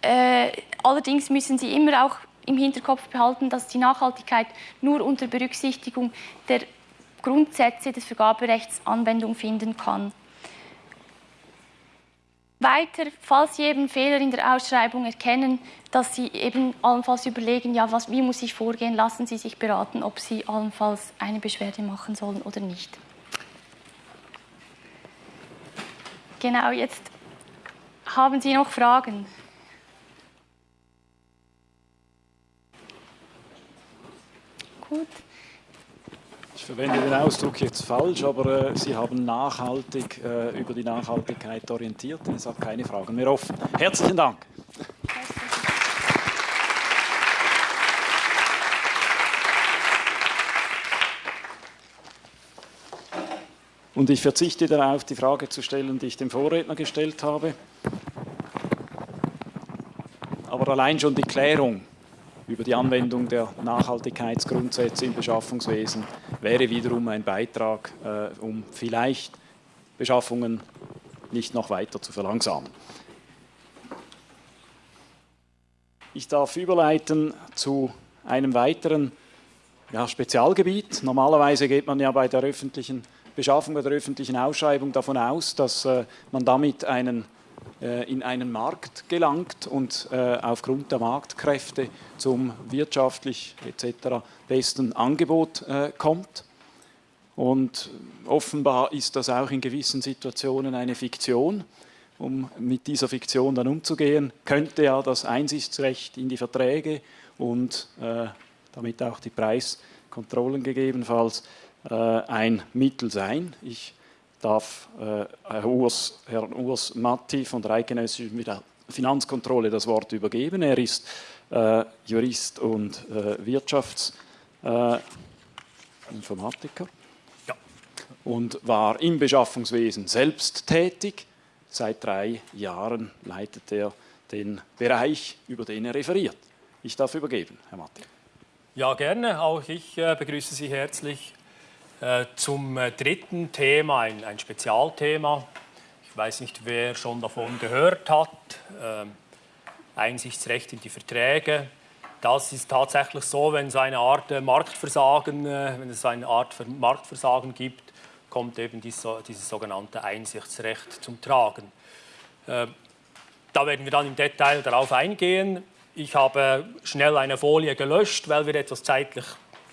äh, allerdings müssen Sie immer auch im Hinterkopf behalten, dass die Nachhaltigkeit nur unter Berücksichtigung der Grundsätze des Vergaberechts Anwendung finden kann. Weiter, falls Sie eben Fehler in der Ausschreibung erkennen, dass Sie eben allenfalls überlegen, ja, was, wie muss ich vorgehen, lassen Sie sich beraten, ob Sie allenfalls eine Beschwerde machen sollen oder nicht. Genau, jetzt haben Sie noch Fragen? Gut. Ich verwende den Ausdruck jetzt falsch, aber äh, Sie haben nachhaltig äh, über die Nachhaltigkeit orientiert. Es hat keine Fragen mehr offen. Herzlichen Dank. Und ich verzichte darauf, die Frage zu stellen, die ich dem Vorredner gestellt habe. Aber allein schon die Klärung über die Anwendung der Nachhaltigkeitsgrundsätze im Beschaffungswesen wäre wiederum ein Beitrag, äh, um vielleicht Beschaffungen nicht noch weiter zu verlangsamen. Ich darf überleiten zu einem weiteren ja, Spezialgebiet. Normalerweise geht man ja bei der öffentlichen Beschaffung, bei der öffentlichen Ausschreibung davon aus, dass äh, man damit einen in einen Markt gelangt und äh, aufgrund der Marktkräfte zum wirtschaftlich etc. besten Angebot äh, kommt. Und offenbar ist das auch in gewissen Situationen eine Fiktion. Um mit dieser Fiktion dann umzugehen, könnte ja das Einsichtsrecht in die Verträge und äh, damit auch die Preiskontrollen gegebenenfalls äh, ein Mittel sein. Ich darf äh, Herr Urs, Herrn Urs Matti von der Eidgenössischen Finanzkontrolle das Wort übergeben. Er ist äh, Jurist und äh, Wirtschaftsinformatiker äh, ja. und war im Beschaffungswesen selbst tätig. Seit drei Jahren leitet er den Bereich, über den er referiert. Ich darf übergeben, Herr Matti. Ja, gerne. Auch ich äh, begrüße Sie herzlich zum äh, dritten Thema, ein, ein, Spezialthema. Ich weiß nicht, wer schon davon gehört hat. Ähm, Einsichtsrecht in die Verträge. Das ist tatsächlich so, wenn es eine Art äh, Marktversagen, wenn es eine Art Marktversagen gibt, kommt eben dieses, dieses sogenannte Einsichtsrecht zum Tragen. Da werden wir dann im Detail darauf eingehen. Ich habe schnell eine Folie gelöscht, weil wir etwas zeitlich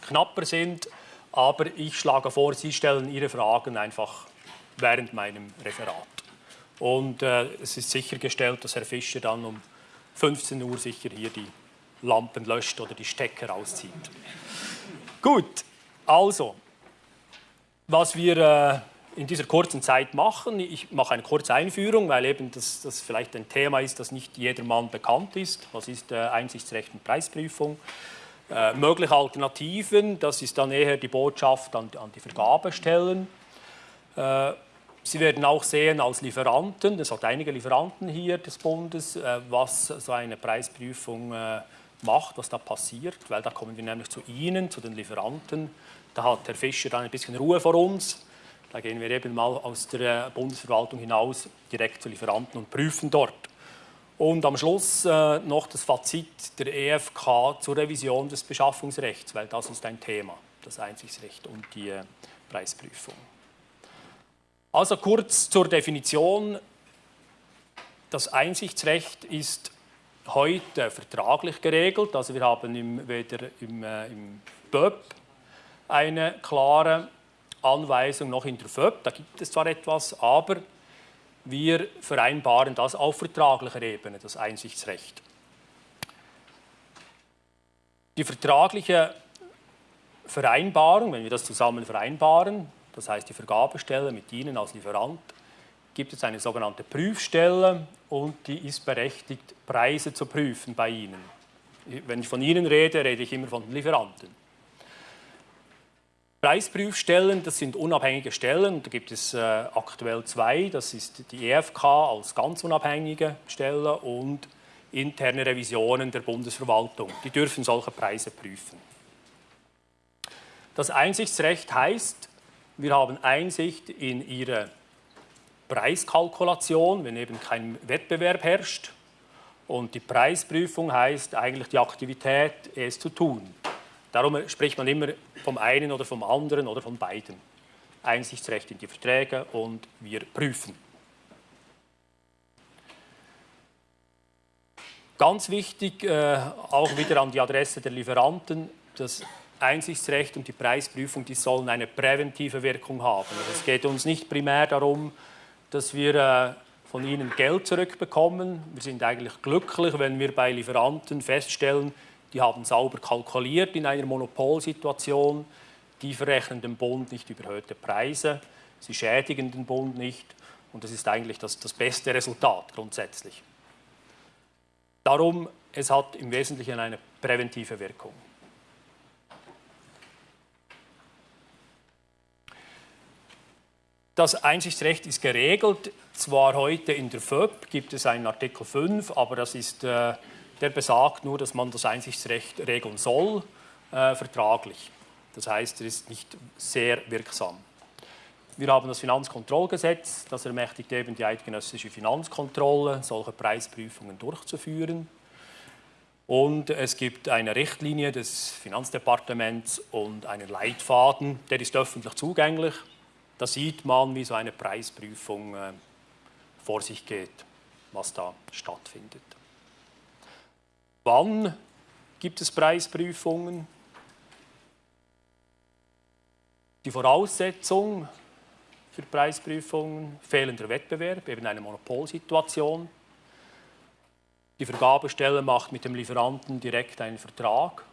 knapper sind. Aber ich schlage vor, Sie stellen Ihre Fragen einfach während meinem Referat. Und äh, es ist sichergestellt, dass Herr Fischer dann um 15 Uhr sicher hier die Lampen löscht oder die Stecker rauszieht. Gut, also, was wir äh, in dieser kurzen Zeit machen. Ich mache eine kurze Einführung, weil eben das, das vielleicht ein Thema ist, das nicht jedermann bekannt ist. Was ist äh, Einsichtsrecht und Preisprüfung? Äh, mögliche Alternativen, das ist dann eher die Botschaft an, an die Vergabestellen. Äh, Sie werden auch sehen als Lieferanten, es hat einige Lieferanten hier des Bundes, äh, was so eine Preisprüfung äh, macht, was da passiert, weil da kommen wir nämlich zu Ihnen, zu den Lieferanten. Da hat Herr Fischer dann ein bisschen Ruhe vor uns da gehen wir eben mal aus der Bundesverwaltung hinaus direkt zu Lieferanten und prüfen dort. Und am Schluss äh, noch das Fazit der EFK zur Revision des Beschaffungsrechts, weil das ist ein Thema, das Einsichtsrecht und die äh, Preisprüfung. Also kurz zur Definition. Das Einsichtsrecht ist heute vertraglich geregelt. Also wir haben im, weder im, äh, im BÖP eine klare Anweisung noch in der FÖB, da gibt es zwar etwas, aber wir vereinbaren das auf vertraglicher Ebene, das Einsichtsrecht. Die vertragliche Vereinbarung, wenn wir das zusammen vereinbaren, das heißt die Vergabestelle mit Ihnen als Lieferant, gibt es eine sogenannte Prüfstelle und die ist berechtigt, Preise zu prüfen bei Ihnen. Wenn ich von Ihnen rede, rede ich immer von den Lieferanten. Preisprüfstellen, das sind unabhängige Stellen, da gibt es äh, aktuell zwei, das ist die EFK als ganz unabhängige Stelle und interne Revisionen der Bundesverwaltung. Die dürfen solche Preise prüfen. Das Einsichtsrecht heißt, wir haben Einsicht in Ihre Preiskalkulation, wenn eben kein Wettbewerb herrscht. Und die Preisprüfung heißt eigentlich die Aktivität, es zu tun. Darum spricht man immer vom einen oder vom anderen oder von beiden. Einsichtsrecht in die Verträge und wir prüfen. Ganz wichtig, äh, auch wieder an die Adresse der Lieferanten, das Einsichtsrecht und die Preisprüfung, die sollen eine präventive Wirkung haben. Also es geht uns nicht primär darum, dass wir äh, von ihnen Geld zurückbekommen. Wir sind eigentlich glücklich, wenn wir bei Lieferanten feststellen, die haben sauber kalkuliert in einer Monopolsituation. Die verrechnen dem Bund nicht überhöhte Preise. Sie schädigen den Bund nicht. Und das ist eigentlich das, das beste Resultat grundsätzlich. Darum, es hat im Wesentlichen eine präventive Wirkung. Das Einsichtsrecht ist geregelt. Zwar heute in der FÖB gibt es einen Artikel 5, aber das ist äh, der besagt nur, dass man das Einsichtsrecht regeln soll, äh, vertraglich. Das heißt, er ist nicht sehr wirksam. Wir haben das Finanzkontrollgesetz, das ermächtigt eben die eidgenössische Finanzkontrolle, solche Preisprüfungen durchzuführen. Und es gibt eine Richtlinie des Finanzdepartements und einen Leitfaden, der ist öffentlich zugänglich. Da sieht man, wie so eine Preisprüfung äh, vor sich geht, was da stattfindet. Wann gibt es Preisprüfungen? Die Voraussetzung für Preisprüfungen, fehlender Wettbewerb, eben eine Monopolsituation. Die Vergabestelle macht mit dem Lieferanten direkt einen Vertrag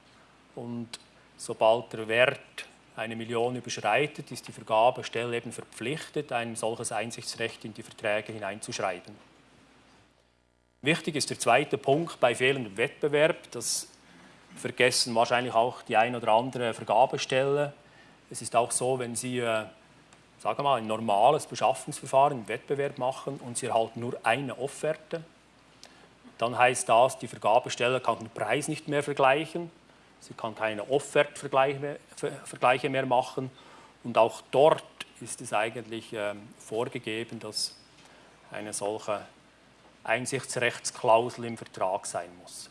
und sobald der Wert eine Million überschreitet, ist die Vergabestelle eben verpflichtet, ein solches Einsichtsrecht in die Verträge hineinzuschreiben. Wichtig ist der zweite Punkt bei fehlendem Wettbewerb. Das vergessen wahrscheinlich auch die ein oder andere Vergabestelle. Es ist auch so, wenn Sie äh, sagen wir mal, ein normales Beschaffungsverfahren im Wettbewerb machen und Sie erhalten nur eine Offerte, dann heißt das, die Vergabestelle kann den Preis nicht mehr vergleichen, sie kann keine Offertvergleiche mehr machen und auch dort ist es eigentlich äh, vorgegeben, dass eine solche Einsichtsrechtsklausel im Vertrag sein muss.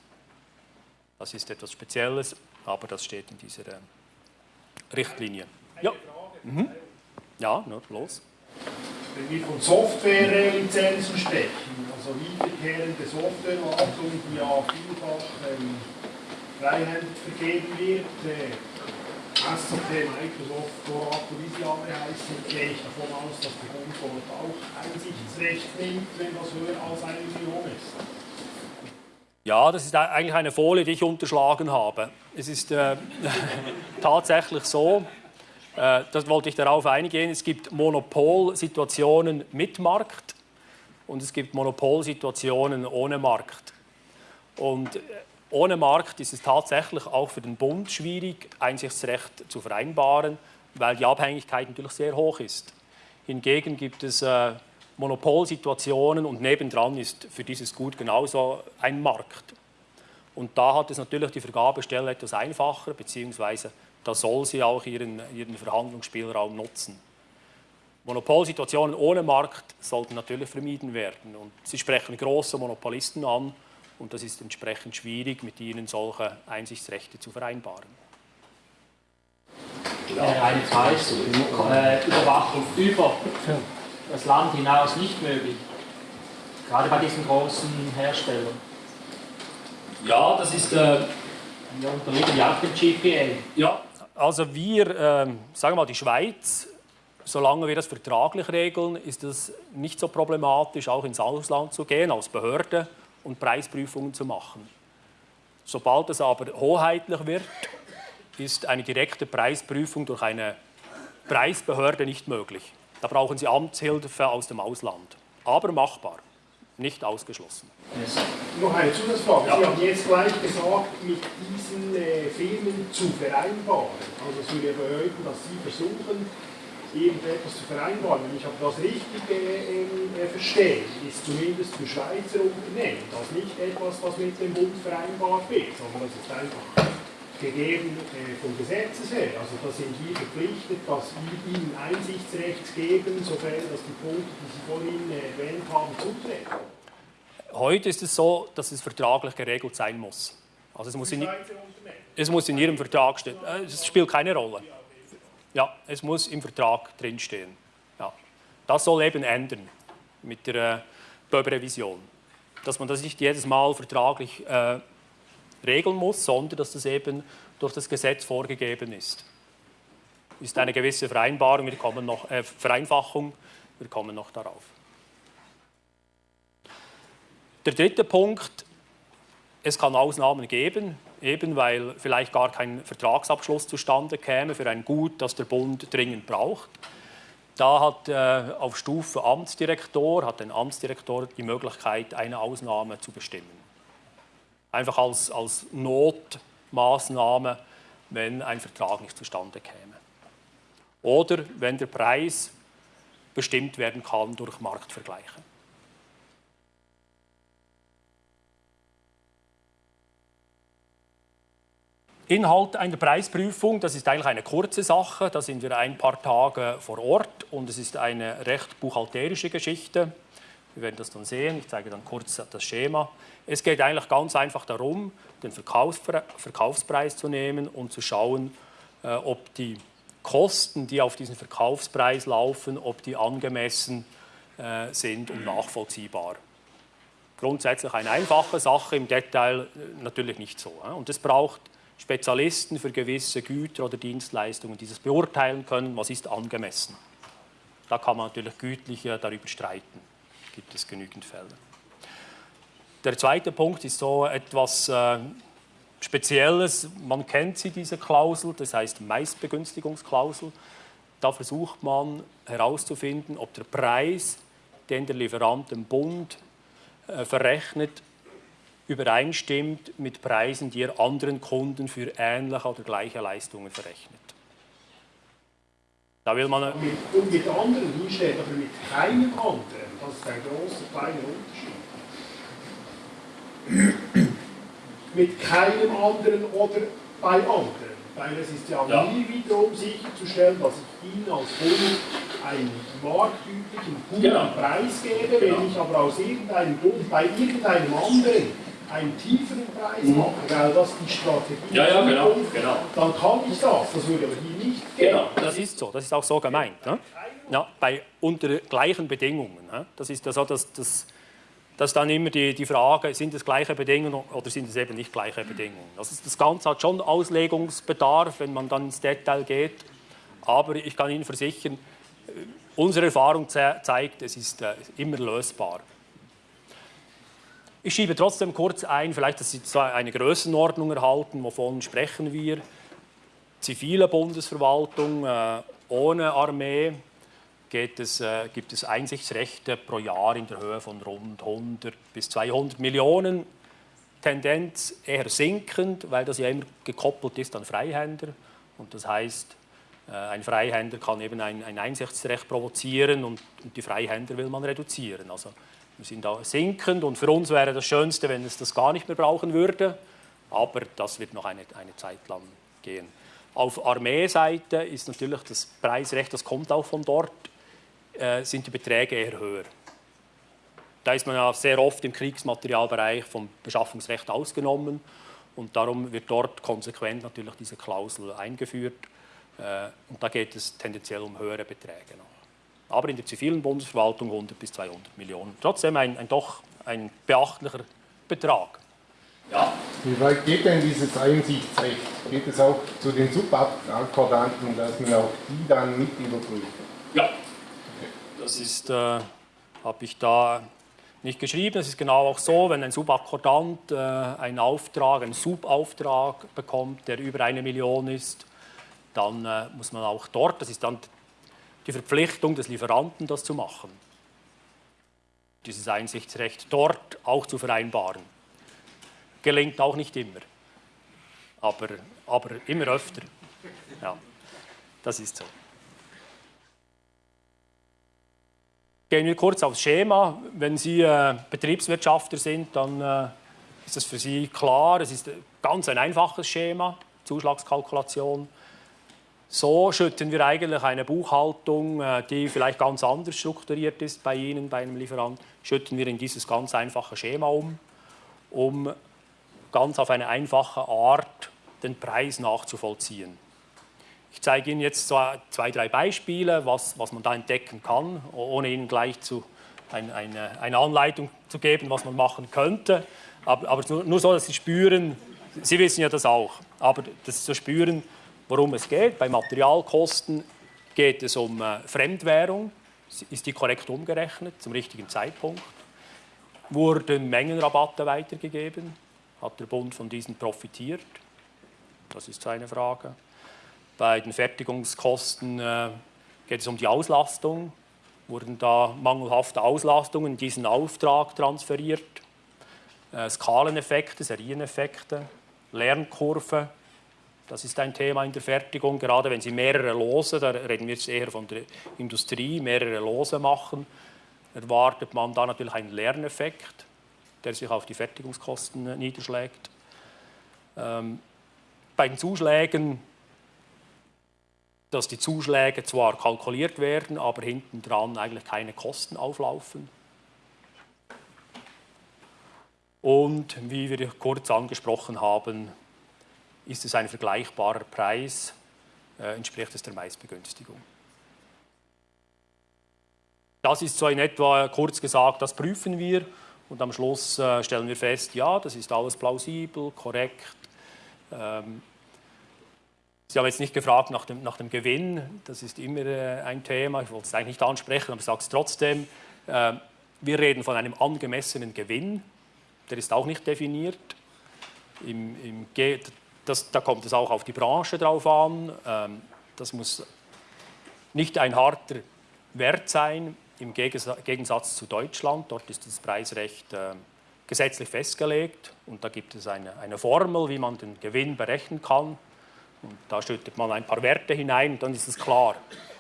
Das ist etwas Spezielles, aber das steht in dieser äh, Richtlinie. Ja. Mhm. Ja, nur los. Wenn wir von Softwarelizenzen sprechen, also wiederkehrende Softwarewartung, die ja vielfach ähm, freihändig vergeben wird, äh, SAP, Microsoft, Oracle, wie sie alle heißen, gehe ich davon aus, dass Bund dort auch Einsichtsrecht nimmt, wenn das höher als eine Million ist. Ja, das ist eigentlich eine Folie, die ich unterschlagen habe. Es ist äh, <laughs> tatsächlich so, Äh, das wollte ich darauf eingehen. Es gibt Monopolsituationen mit Markt und es gibt Monopolsituationen ohne Markt. Und äh, ohne Markt ist es tatsächlich auch für den Bund schwierig, Einsichtsrecht zu vereinbaren, weil die Abhängigkeit natürlich sehr hoch ist. Hingegen gibt es äh, Monopolsituationen und nebendran ist für dieses Gut genauso ein Markt. Und da hat es natürlich die Vergabestelle etwas einfacher, beziehungsweise da soll sie auch ihren, ihren Verhandlungsspielraum nutzen. Monopolsituationen ohne Markt sollten natürlich vermieden werden. Und Sie sprechen große Monopolisten an und das ist entsprechend schwierig, mit ihnen solche Einsichtsrechte zu vereinbaren. Eine Preisüberwachung über das Land hinaus nicht möglich, gerade bei diesen großen Herstellern. Ja, das ist... Äh, wir unterliegen ja auch dem GPA. Ja, also wir, äh, sagen wir mal, die Schweiz, solange wir das vertraglich regeln, ist es nicht so problematisch, auch ins Ausland zu gehen als Behörde und Preisprüfungen zu machen. Sobald es aber hoheitlich wird, ist eine direkte Preisprüfung durch eine Preisbehörde nicht möglich. Da brauchen Sie Amtshilfe aus dem Ausland. Aber machbar, nicht ausgeschlossen. Noch eine Zusatzfrage. Ja. Sie haben jetzt gleich gesagt, mit diesen äh, Firmen zu vereinbaren. Also es würde bedeuten, dass Sie versuchen, irgendetwas zu vereinbaren. Wenn ich aber das richtig äh, äh, verstehe, ist zumindest für Schweizer Unternehmen das nicht etwas, was mit dem Bund vereinbart wird, sondern das ist einfach gegeben äh, vom Gesetzes her. Also da sind wir verpflichtet, dass wir ihnen Einsichtsrecht geben, sofern dass die Punkte, die Sie vorhin äh, erwähnt haben, zutreten. Heute ist es so, dass es vertraglich geregelt sein muss. Also es muss, in, es muss in Ihrem Vertrag stehen. Äh, es spielt keine Rolle. Ja, es muss im Vertrag drinstehen. Ja. Das soll eben ändern mit der äh, BÖB-Revision. Dass man das nicht jedes Mal vertraglich äh, regeln muss, sondern dass das eben durch das Gesetz vorgegeben ist. Ist eine gewisse Vereinbarung, wir kommen noch, äh, Vereinfachung, wir kommen noch darauf. Der dritte Punkt, es kann Ausnahmen geben, eben weil vielleicht gar kein Vertragsabschluss zustande käme für ein Gut, das der Bund dringend braucht. Da hat äh, auf Stufe Amtsdirektor, hat ein Amtsdirektor die Möglichkeit, eine Ausnahme zu bestimmen. Einfach als, als Notmaßnahme, wenn ein Vertrag nicht zustande käme. Oder wenn der Preis bestimmt werden kann durch Marktvergleiche. Inhalt einer Preisprüfung, das ist eigentlich eine kurze Sache, da sind wir ein paar Tage vor Ort und es ist eine recht buchhalterische Geschichte. Wir werden das dann sehen, ich zeige dann kurz das Schema. Es geht eigentlich ganz einfach darum, den Verkaufspreis zu nehmen und zu schauen, äh, ob die Kosten, die auf diesen Verkaufspreis laufen, ob die angemessen äh, sind und nachvollziehbar. Grundsätzlich eine einfache Sache, im Detail äh, natürlich nicht so. Und es braucht Spezialisten für gewisse Güter oder Dienstleistungen dieses beurteilen können, was ist angemessen. Da kann man natürlich gütlich darüber streiten, gibt es genügend Fälle. Der zweite Punkt ist so etwas äh, Spezielles, man kennt sie, diese Klausel, das heißt Meistbegünstigungsklausel. Da versucht man herauszufinden, ob der Preis, den der Lieferant dem Bund äh, verrechnet, übereinstimmt mit Preisen, die er anderen Kunden für ähnliche oder gleiche Leistungen verrechnet. Da will man mit, und mit anderen, hier steht aber mit keinem anderen. Das ist ein großer, kleiner Unterschied. mit keinem anderen oder bei anderen. Weil es ist ja, ja. mir wiederum sicherzustellen, dass ich Ihnen als Kunde einen marktüblichen guten genau. Preis gebe, wenn genau. ich aber aus irgendeinem Grund bei irgendeinem anderen einen tieferen Preis mhm. machen, weil das die Strategie ja, ja, genau, genau. dann kann ich das. Das würde aber hier nicht gehen. Genau, das ist so. Das ist auch so gemeint. Ne? Ja, bei unter gleichen Bedingungen. Ne? Das ist also das, das, das ist dann immer die, die Frage, sind es gleiche Bedingungen oder sind es eben nicht gleiche Bedingungen. Das, ist, das Ganze hat schon Auslegungsbedarf, wenn man dann ins Detail geht. Aber ich kann Ihnen versichern, äh, unsere Erfahrung ze zeigt, es ist äh, immer lösbar. Ich schiebe trotzdem kurz ein, vielleicht, dass Sie eine Größenordnung erhalten, wovon sprechen wir. zivilen Bundesverwaltung äh, ohne Armee es, äh, gibt es Einsichtsrechte pro Jahr in der Höhe von rund 100 bis 200 Millionen. Tendenz eher sinkend, weil das ja immer gekoppelt ist an Freihänder. Und das heißt, äh, ein Freihänder kann eben ein, ein Einsichtsrecht provozieren und, und, die Freihänder will man reduzieren. Also wir sind da sinkend und für uns wäre das Schönste, wenn es das gar nicht mehr brauchen würde. Aber das wird noch eine, eine Zeit lang gehen. Auf Armeeseite ist natürlich das Preisrecht, das kommt auch von dort, äh, sind die Beträge eher höher. Da ist man ja sehr oft im Kriegsmaterialbereich vom Beschaffungsrecht ausgenommen und darum wird dort konsequent natürlich diese Klausel eingeführt äh, und da geht es tendenziell um höhere Beträge noch. Aber in der zivilen Bundesverwaltung 100 bis 200 Millionen. Trotzdem ein, ein doch ein beachtlicher Betrag. Ja. Wie weit geht denn dieses Einsichtsrecht? Geht es auch zu den Subakkordanten, dass man auch die dann mit überprüft? Ja, das ist, äh, habe ich da nicht geschrieben. Es ist genau auch so, wenn ein Subakkordant äh, einen Auftrag, einen Subauftrag bekommt, der über eine Million ist, dann äh, muss man auch dort, das ist dann die Verpflichtung des Lieferanten, das zu machen. Dieses Einsichtsrecht dort auch zu vereinbaren. Gelingt auch nicht immer, aber, aber immer öfter. Ja, das ist so. Gehen wir kurz aufs Schema. Wenn Sie äh, Betriebswirtschafter sind, dann äh, ist das für Sie klar. Es ist ganz ein einfaches Schema, Zuschlagskalkulation. So schütten wir eigentlich eine Buchhaltung, äh, die vielleicht ganz anders strukturiert ist bei Ihnen, bei einem Lieferant, schütten wir in dieses ganz einfache Schema um, um ganz auf eine einfache Art den Preis nachzuvollziehen. Ich zeige Ihnen jetzt zwei, drei Beispiele, was, was man da entdecken kann, ohne Ihnen gleich zu, ein, eine, eine, Anleitung zu geben, was man machen könnte. Aber, aber nur, nur, so, dass Sie spüren, Sie wissen ja das auch, aber das zu spüren, worum es geht. Bei Materialkosten geht es um äh, Fremdwährung. Ist die korrekt umgerechnet zum richtigen Zeitpunkt? Wurden Mengenrabatte weitergegeben? Hat der Bund von diesen profitiert? Das ist eine Frage. Bei den Fertigungskosten äh, geht es um die Auslastung. Wurden da mangelhafte Auslastungen in diesen Auftrag transferiert? Äh, Skaleneffekte, Serieneffekte, Lernkurve, das ist ein Thema in der Fertigung, gerade wenn Sie mehrere Lose, da reden wir jetzt eher von der Industrie, mehrere Lose machen, erwartet man da natürlich einen Lerneffekt, der sich auf die Fertigungskosten niederschlägt. Ähm, bei den Zuschlägen dass die Zuschläge zwar kalkuliert werden, aber hinten dran eigentlich keine Kosten auflaufen. Und wie wir kurz angesprochen haben, ist es ein vergleichbarer Preis, äh, entspricht es der Meistbegünstigung. Das ist so in etwa kurz gesagt, das prüfen wir und am Schluss äh, stellen wir fest, ja, das ist alles plausibel, korrekt. Ähm, Sie haben jetzt nicht gefragt nach dem, nach dem Gewinn, das ist immer äh, ein Thema, ich wollte es eigentlich nicht ansprechen, aber ich sage es trotzdem. Äh, wir reden von einem angemessenen Gewinn, der ist auch nicht definiert. Im, im das, da kommt es auch auf die Branche drauf an. Ähm, das muss nicht ein harter Wert sein, im Gegensatz zu Deutschland. Dort ist das Preisrecht äh, gesetzlich festgelegt und da gibt es eine, eine Formel, wie man den Gewinn berechnen kann. Und da schüttet man ein paar Werte hinein und dann ist es klar.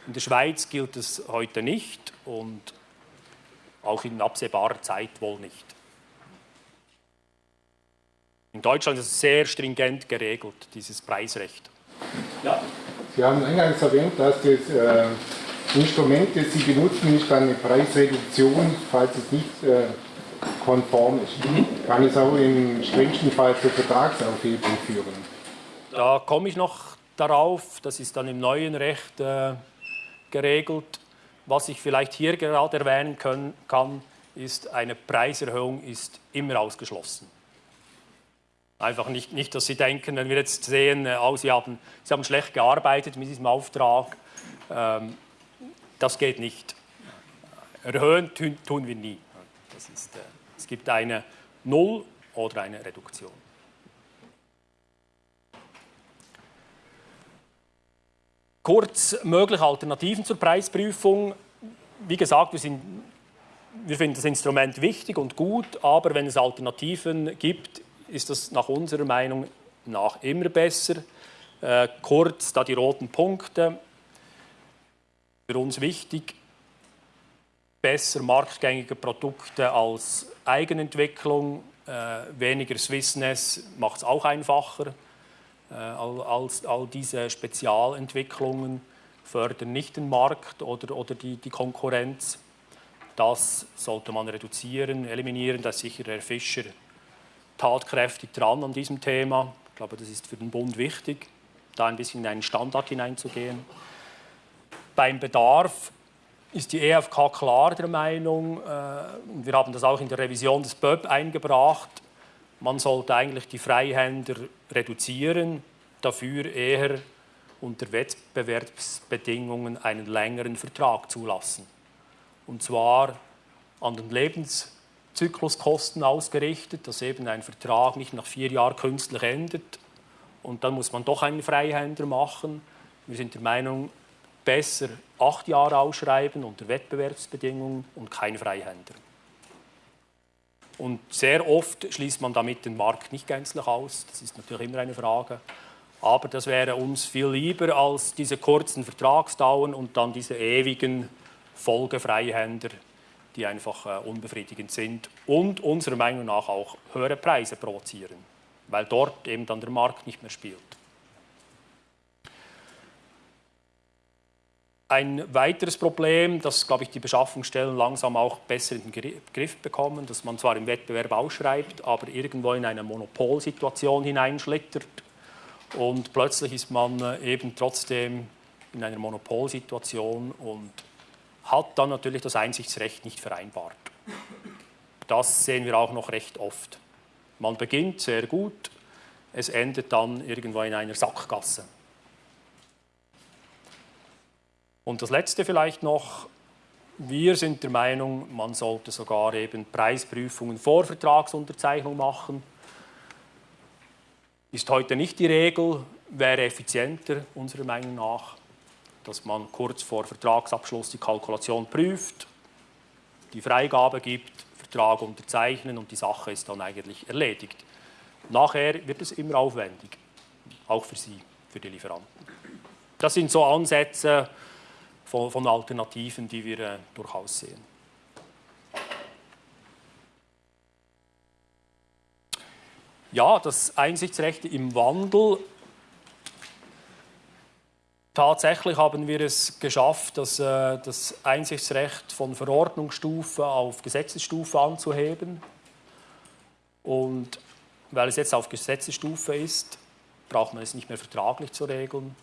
In der Schweiz gilt es heute nicht und auch in absehbarer Zeit wohl nicht. In Deutschland ist es sehr stringent geregelt, dieses Preisrecht. Ja. Sie haben eingangs erwähnt, dass das äh, Instrument, das Sie benutzen, ist eine Preisreduktion, falls es nicht äh, konform ist. Mhm. Kann es auch im strengsten Fall zur Vertragsaufhebung führen? Da komme ich noch darauf, das ist dann im neuen Recht äh, geregelt. Was ich vielleicht hier gerade erwähnen können, kann, ist, eine Preiserhöhung ist immer ausgeschlossen. Einfach nicht, nicht, dass Sie denken, wenn wir jetzt sehen, äh, oh, Sie, haben, Sie haben schlecht gearbeitet mit diesem Auftrag, ähm, das geht nicht. Erhöhen tun, tun wir nie. Ist, äh, es gibt eine Null- oder eine Reduktion. Kurz mögliche Alternativen zur Preisprüfung. Wie gesagt, wir, sind, wir finden das Instrument wichtig und gut, aber wenn es Alternativen gibt, ist das nach unserer Meinung nach immer besser. Äh, kurz da die roten Punkte. Für uns wichtig, besser marktgängige Produkte als Eigenentwicklung, äh, weniger Swissness macht es auch einfacher. Äh, all, all, all, diese Spezialentwicklungen fördern nicht den Markt oder, oder die, die Konkurrenz. Das sollte man reduzieren, eliminieren. Da ist sicher Herr Fischer tatkräftig dran an diesem Thema. Ich glaube, das ist für den Bund wichtig, da ein bisschen in einen Standard hineinzugehen. Beim Bedarf ist die EFK klar der Meinung, äh, wir haben das auch in der Revision des BÖB eingebracht, man sollte eigentlich die Freihänder reduzieren, dafür eher unter Wettbewerbsbedingungen einen längeren Vertrag zulassen. Und zwar an den Lebenszykluskosten ausgerichtet, dass eben ein Vertrag nicht nach vier Jahren künstlich endet und dann muss man doch einen Freihänder machen. Wir sind der Meinung, besser acht Jahre ausschreiben unter Wettbewerbsbedingungen und kein Freihänder. Und sehr oft schließt man damit den Markt nicht gänzlich aus. Das ist natürlich immer eine Frage. Aber das wäre uns viel lieber als diese kurzen Vertragsdauern und dann diese ewigen Folgefreihänder, die einfach äh, unbefriedigend sind und unserer Meinung nach auch höhere Preise provozieren, weil dort eben dann der Markt nicht mehr spielt. Ein weiteres Problem, das, glaube ich, die Beschaffungsstellen langsam auch besser in den Griff bekommen, dass man zwar im Wettbewerb ausschreibt, aber irgendwo in eine Monopolsituation hineinschlittert und plötzlich ist man äh, eben trotzdem in einer Monopolsituation und hat dann natürlich das Einsichtsrecht nicht vereinbart. Das sehen wir auch noch recht oft. Man beginnt sehr gut, es endet dann irgendwo in einer Sackgasse. Und das Letzte vielleicht noch, wir sind der Meinung, man sollte sogar eben Preisprüfungen vor Vertragsunterzeichnung machen. Ist heute nicht die Regel, wäre effizienter unserer Meinung nach, dass man kurz vor Vertragsabschluss die Kalkulation prüft, die Freigabe gibt, Vertrag unterzeichnen und die Sache ist dann eigentlich erledigt. Nachher wird es immer aufwendig, auch für Sie, für die Lieferanten. Das sind so Ansätze, von, von Alternativen, die wir äh, durchaus sehen. Ja, das Einsichtsrecht im Wandel. Tatsächlich haben wir es geschafft, das, äh, das Einsichtsrecht von Verordnungsstufe auf Gesetzesstufe anzuheben. Und weil es jetzt auf Gesetzesstufe ist, braucht man es nicht mehr vertraglich zu regeln.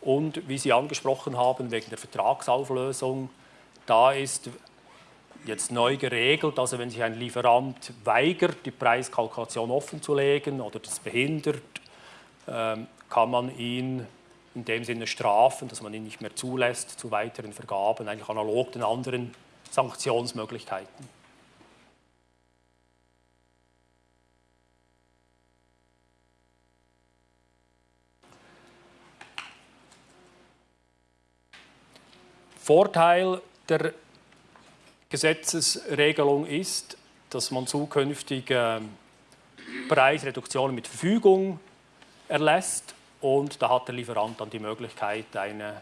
Und wie Sie angesprochen haben, wegen der Vertragsauflösung, da ist jetzt neu geregelt, also wenn sich ein Lieferant weigert, die Preiskalkulation offenzulegen oder das behindert, ähm, kann man ihn in dem Sinne strafen, dass man ihn nicht mehr zulässt zu weiteren Vergaben, eigentlich analog den anderen Sanktionsmöglichkeiten. Vorteil der Gesetzesregelung ist, dass man zukünftig Preisreduktionen mit Verfügung erlässt und da hat der Lieferant dann die Möglichkeit, eine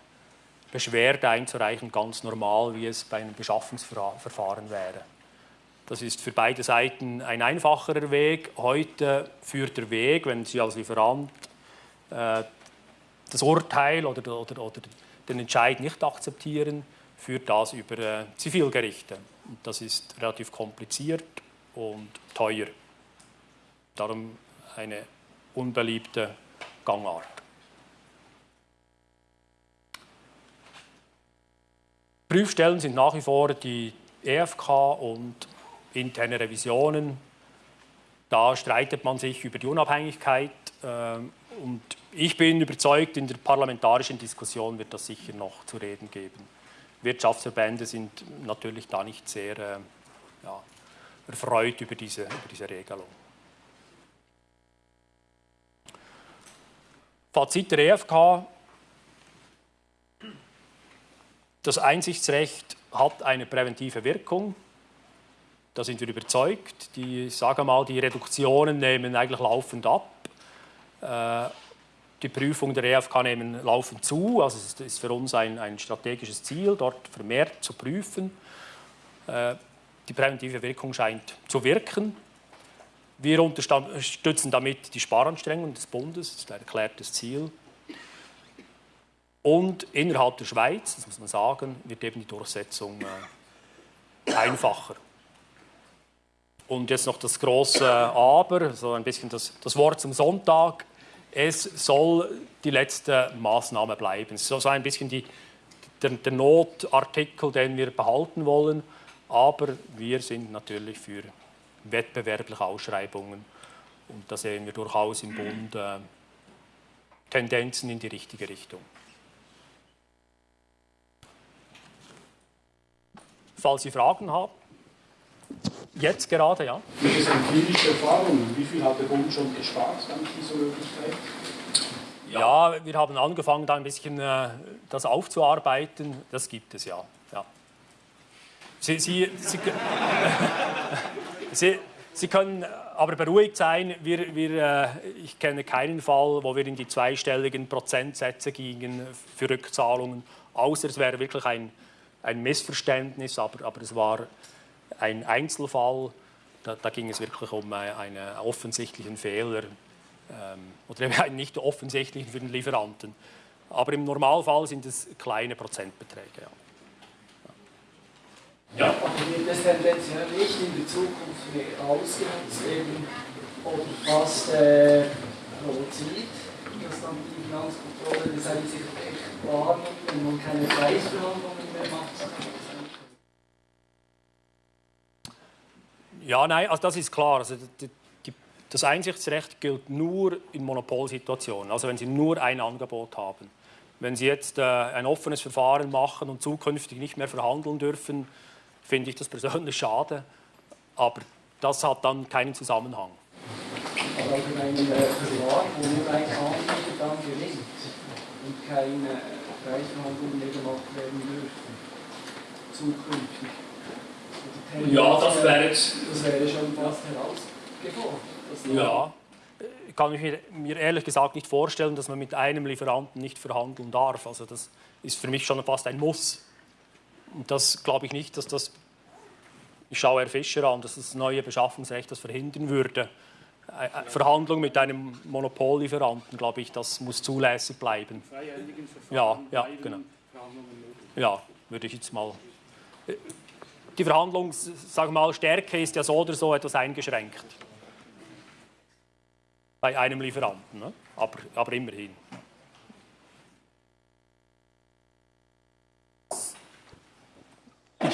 Beschwerde einzureichen, ganz normal, wie es bei einem Beschaffungsverfahren wäre. Das ist für beide Seiten ein einfacherer Weg. Heute führt der Weg, wenn Sie als Lieferant äh, das Urteil oder, oder, oder den Entscheid nicht akzeptieren, führt das über äh, Zivilgerichte. Und das ist relativ kompliziert und teuer. Darum eine unbeliebte Gangart. Prüfstellen sind nach wie vor die EFK und interne Revisionen. Da streitet man sich über die Unabhängigkeit ähm, und ich bin überzeugt, in der parlamentarischen Diskussion wird das sicher noch zu reden geben. Wirtschaftsverbände sind natürlich da nicht sehr äh, ja, erfreut über diese, über diese Regelung. Fazit der EFK, das Einsichtsrecht hat eine präventive Wirkung. Da sind wir überzeugt. Die, sage mal, die Reduktionen nehmen eigentlich laufend ab. Äh, die Prüfungen der EFK nehmen laufend zu. Also es ist für uns ein, ein strategisches Ziel, dort vermehrt zu prüfen. Äh, die präventive Wirkung scheint zu wirken. Wir unterstützen damit die Sparanstrengungen des Bundes, das ist ein erklärtes Ziel. Und innerhalb der Schweiz, das muss man sagen, wird eben die Durchsetzung äh, einfacher. Und jetzt noch das große Aber, so ein bisschen das, das Wort zum Sonntag. Es soll die letzte Maßnahme bleiben. Es ist so ein bisschen die, der, der Notartikel, den wir behalten wollen. Aber wir sind natürlich für wettbewerbliche Ausschreibungen. Und da sehen wir durchaus im Bund äh, Tendenzen in die richtige Richtung. Falls Sie Fragen haben. Jetzt gerade, ja. Welche sind klinische Erfahrungen? Wie viel hat der Bund schon gespart dank dieser Möglichkeit? Ja, wir haben angefangen, da ein bisschen äh, das aufzuarbeiten. Das gibt es ja. ja. Sie, Sie, Sie, Sie, Sie, können aber beruhigt sein. Wir, wir, äh, ich kenne keinen Fall, wo wir in die zweistelligen Prozentsätze gingen für Rückzahlungen, außer es wäre wirklich ein, ein Missverständnis, aber, aber es war ein Einzelfall. Da, da ging es wirklich um einen offensichtlichen Fehler ähm, oder einen nicht offensichtlichen für den Lieferanten. Aber im Normalfall sind es kleine Prozentbeträge. Ja. Ja. Aber wird das tendenziell nicht in der Zukunft mehr ausgenutzt eben, oder fast äh, provoziert, dass dann die Finanzkontrolle das eigentlich echt wahrnimmt und man keine Preisverhandlungen mehr macht? Ja, nein, also das ist klar. Also die, die, das Einsichtsrecht gilt nur in Monopolsituationen, also wenn Sie nur ein Angebot haben. Wenn Sie jetzt äh, ein offenes Verfahren machen und zukünftig nicht mehr verhandeln dürfen, finde ich das persönlich schade. Aber das hat dann keinen Zusammenhang. Aber auch in einem äh, Verfahren, wo nur ein Anbieter dann gewinnt und keine Preisverhandlungen mehr gemacht werden dürfen, zukünftig. Ja, das wäre jetzt. Das wäre schon fast herausgefordert. Ja. Ich kann mir ehrlich gesagt nicht vorstellen, dass man mit einem Lieferanten nicht verhandeln darf. Also das ist für mich schon fast ein Muss. Und das glaube ich nicht, dass das, ich schaue Herr Fischer an, dass das neue Beschaffungsrecht das verhindern würde. Verhandlung mit einem Monopollieferanten, glaube ich, das muss zulässig bleiben. Ja, ja, genau. Ja, würde ich jetzt mal. Die Verhandlungsstärke ist ja so oder so etwas eingeschränkt. Bei einem Lieferanten, ne? aber, aber immerhin.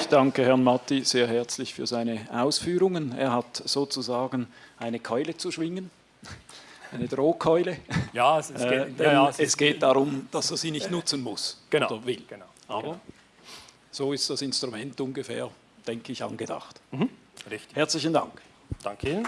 Ich danke Herrn Matti sehr herzlich für seine Ausführungen. Er hat sozusagen eine Keule zu schwingen, <laughs> eine Drohkeule. Ja, es, es, äh, geht, äh, ja, es, es geht darum, dass er sie nicht nutzen muss genau, oder will. Genau, Aber genau. so ist das Instrument ungefähr, denke ich, angedacht. Mhm, richtig. Herzlichen Dank. Danke Ihnen.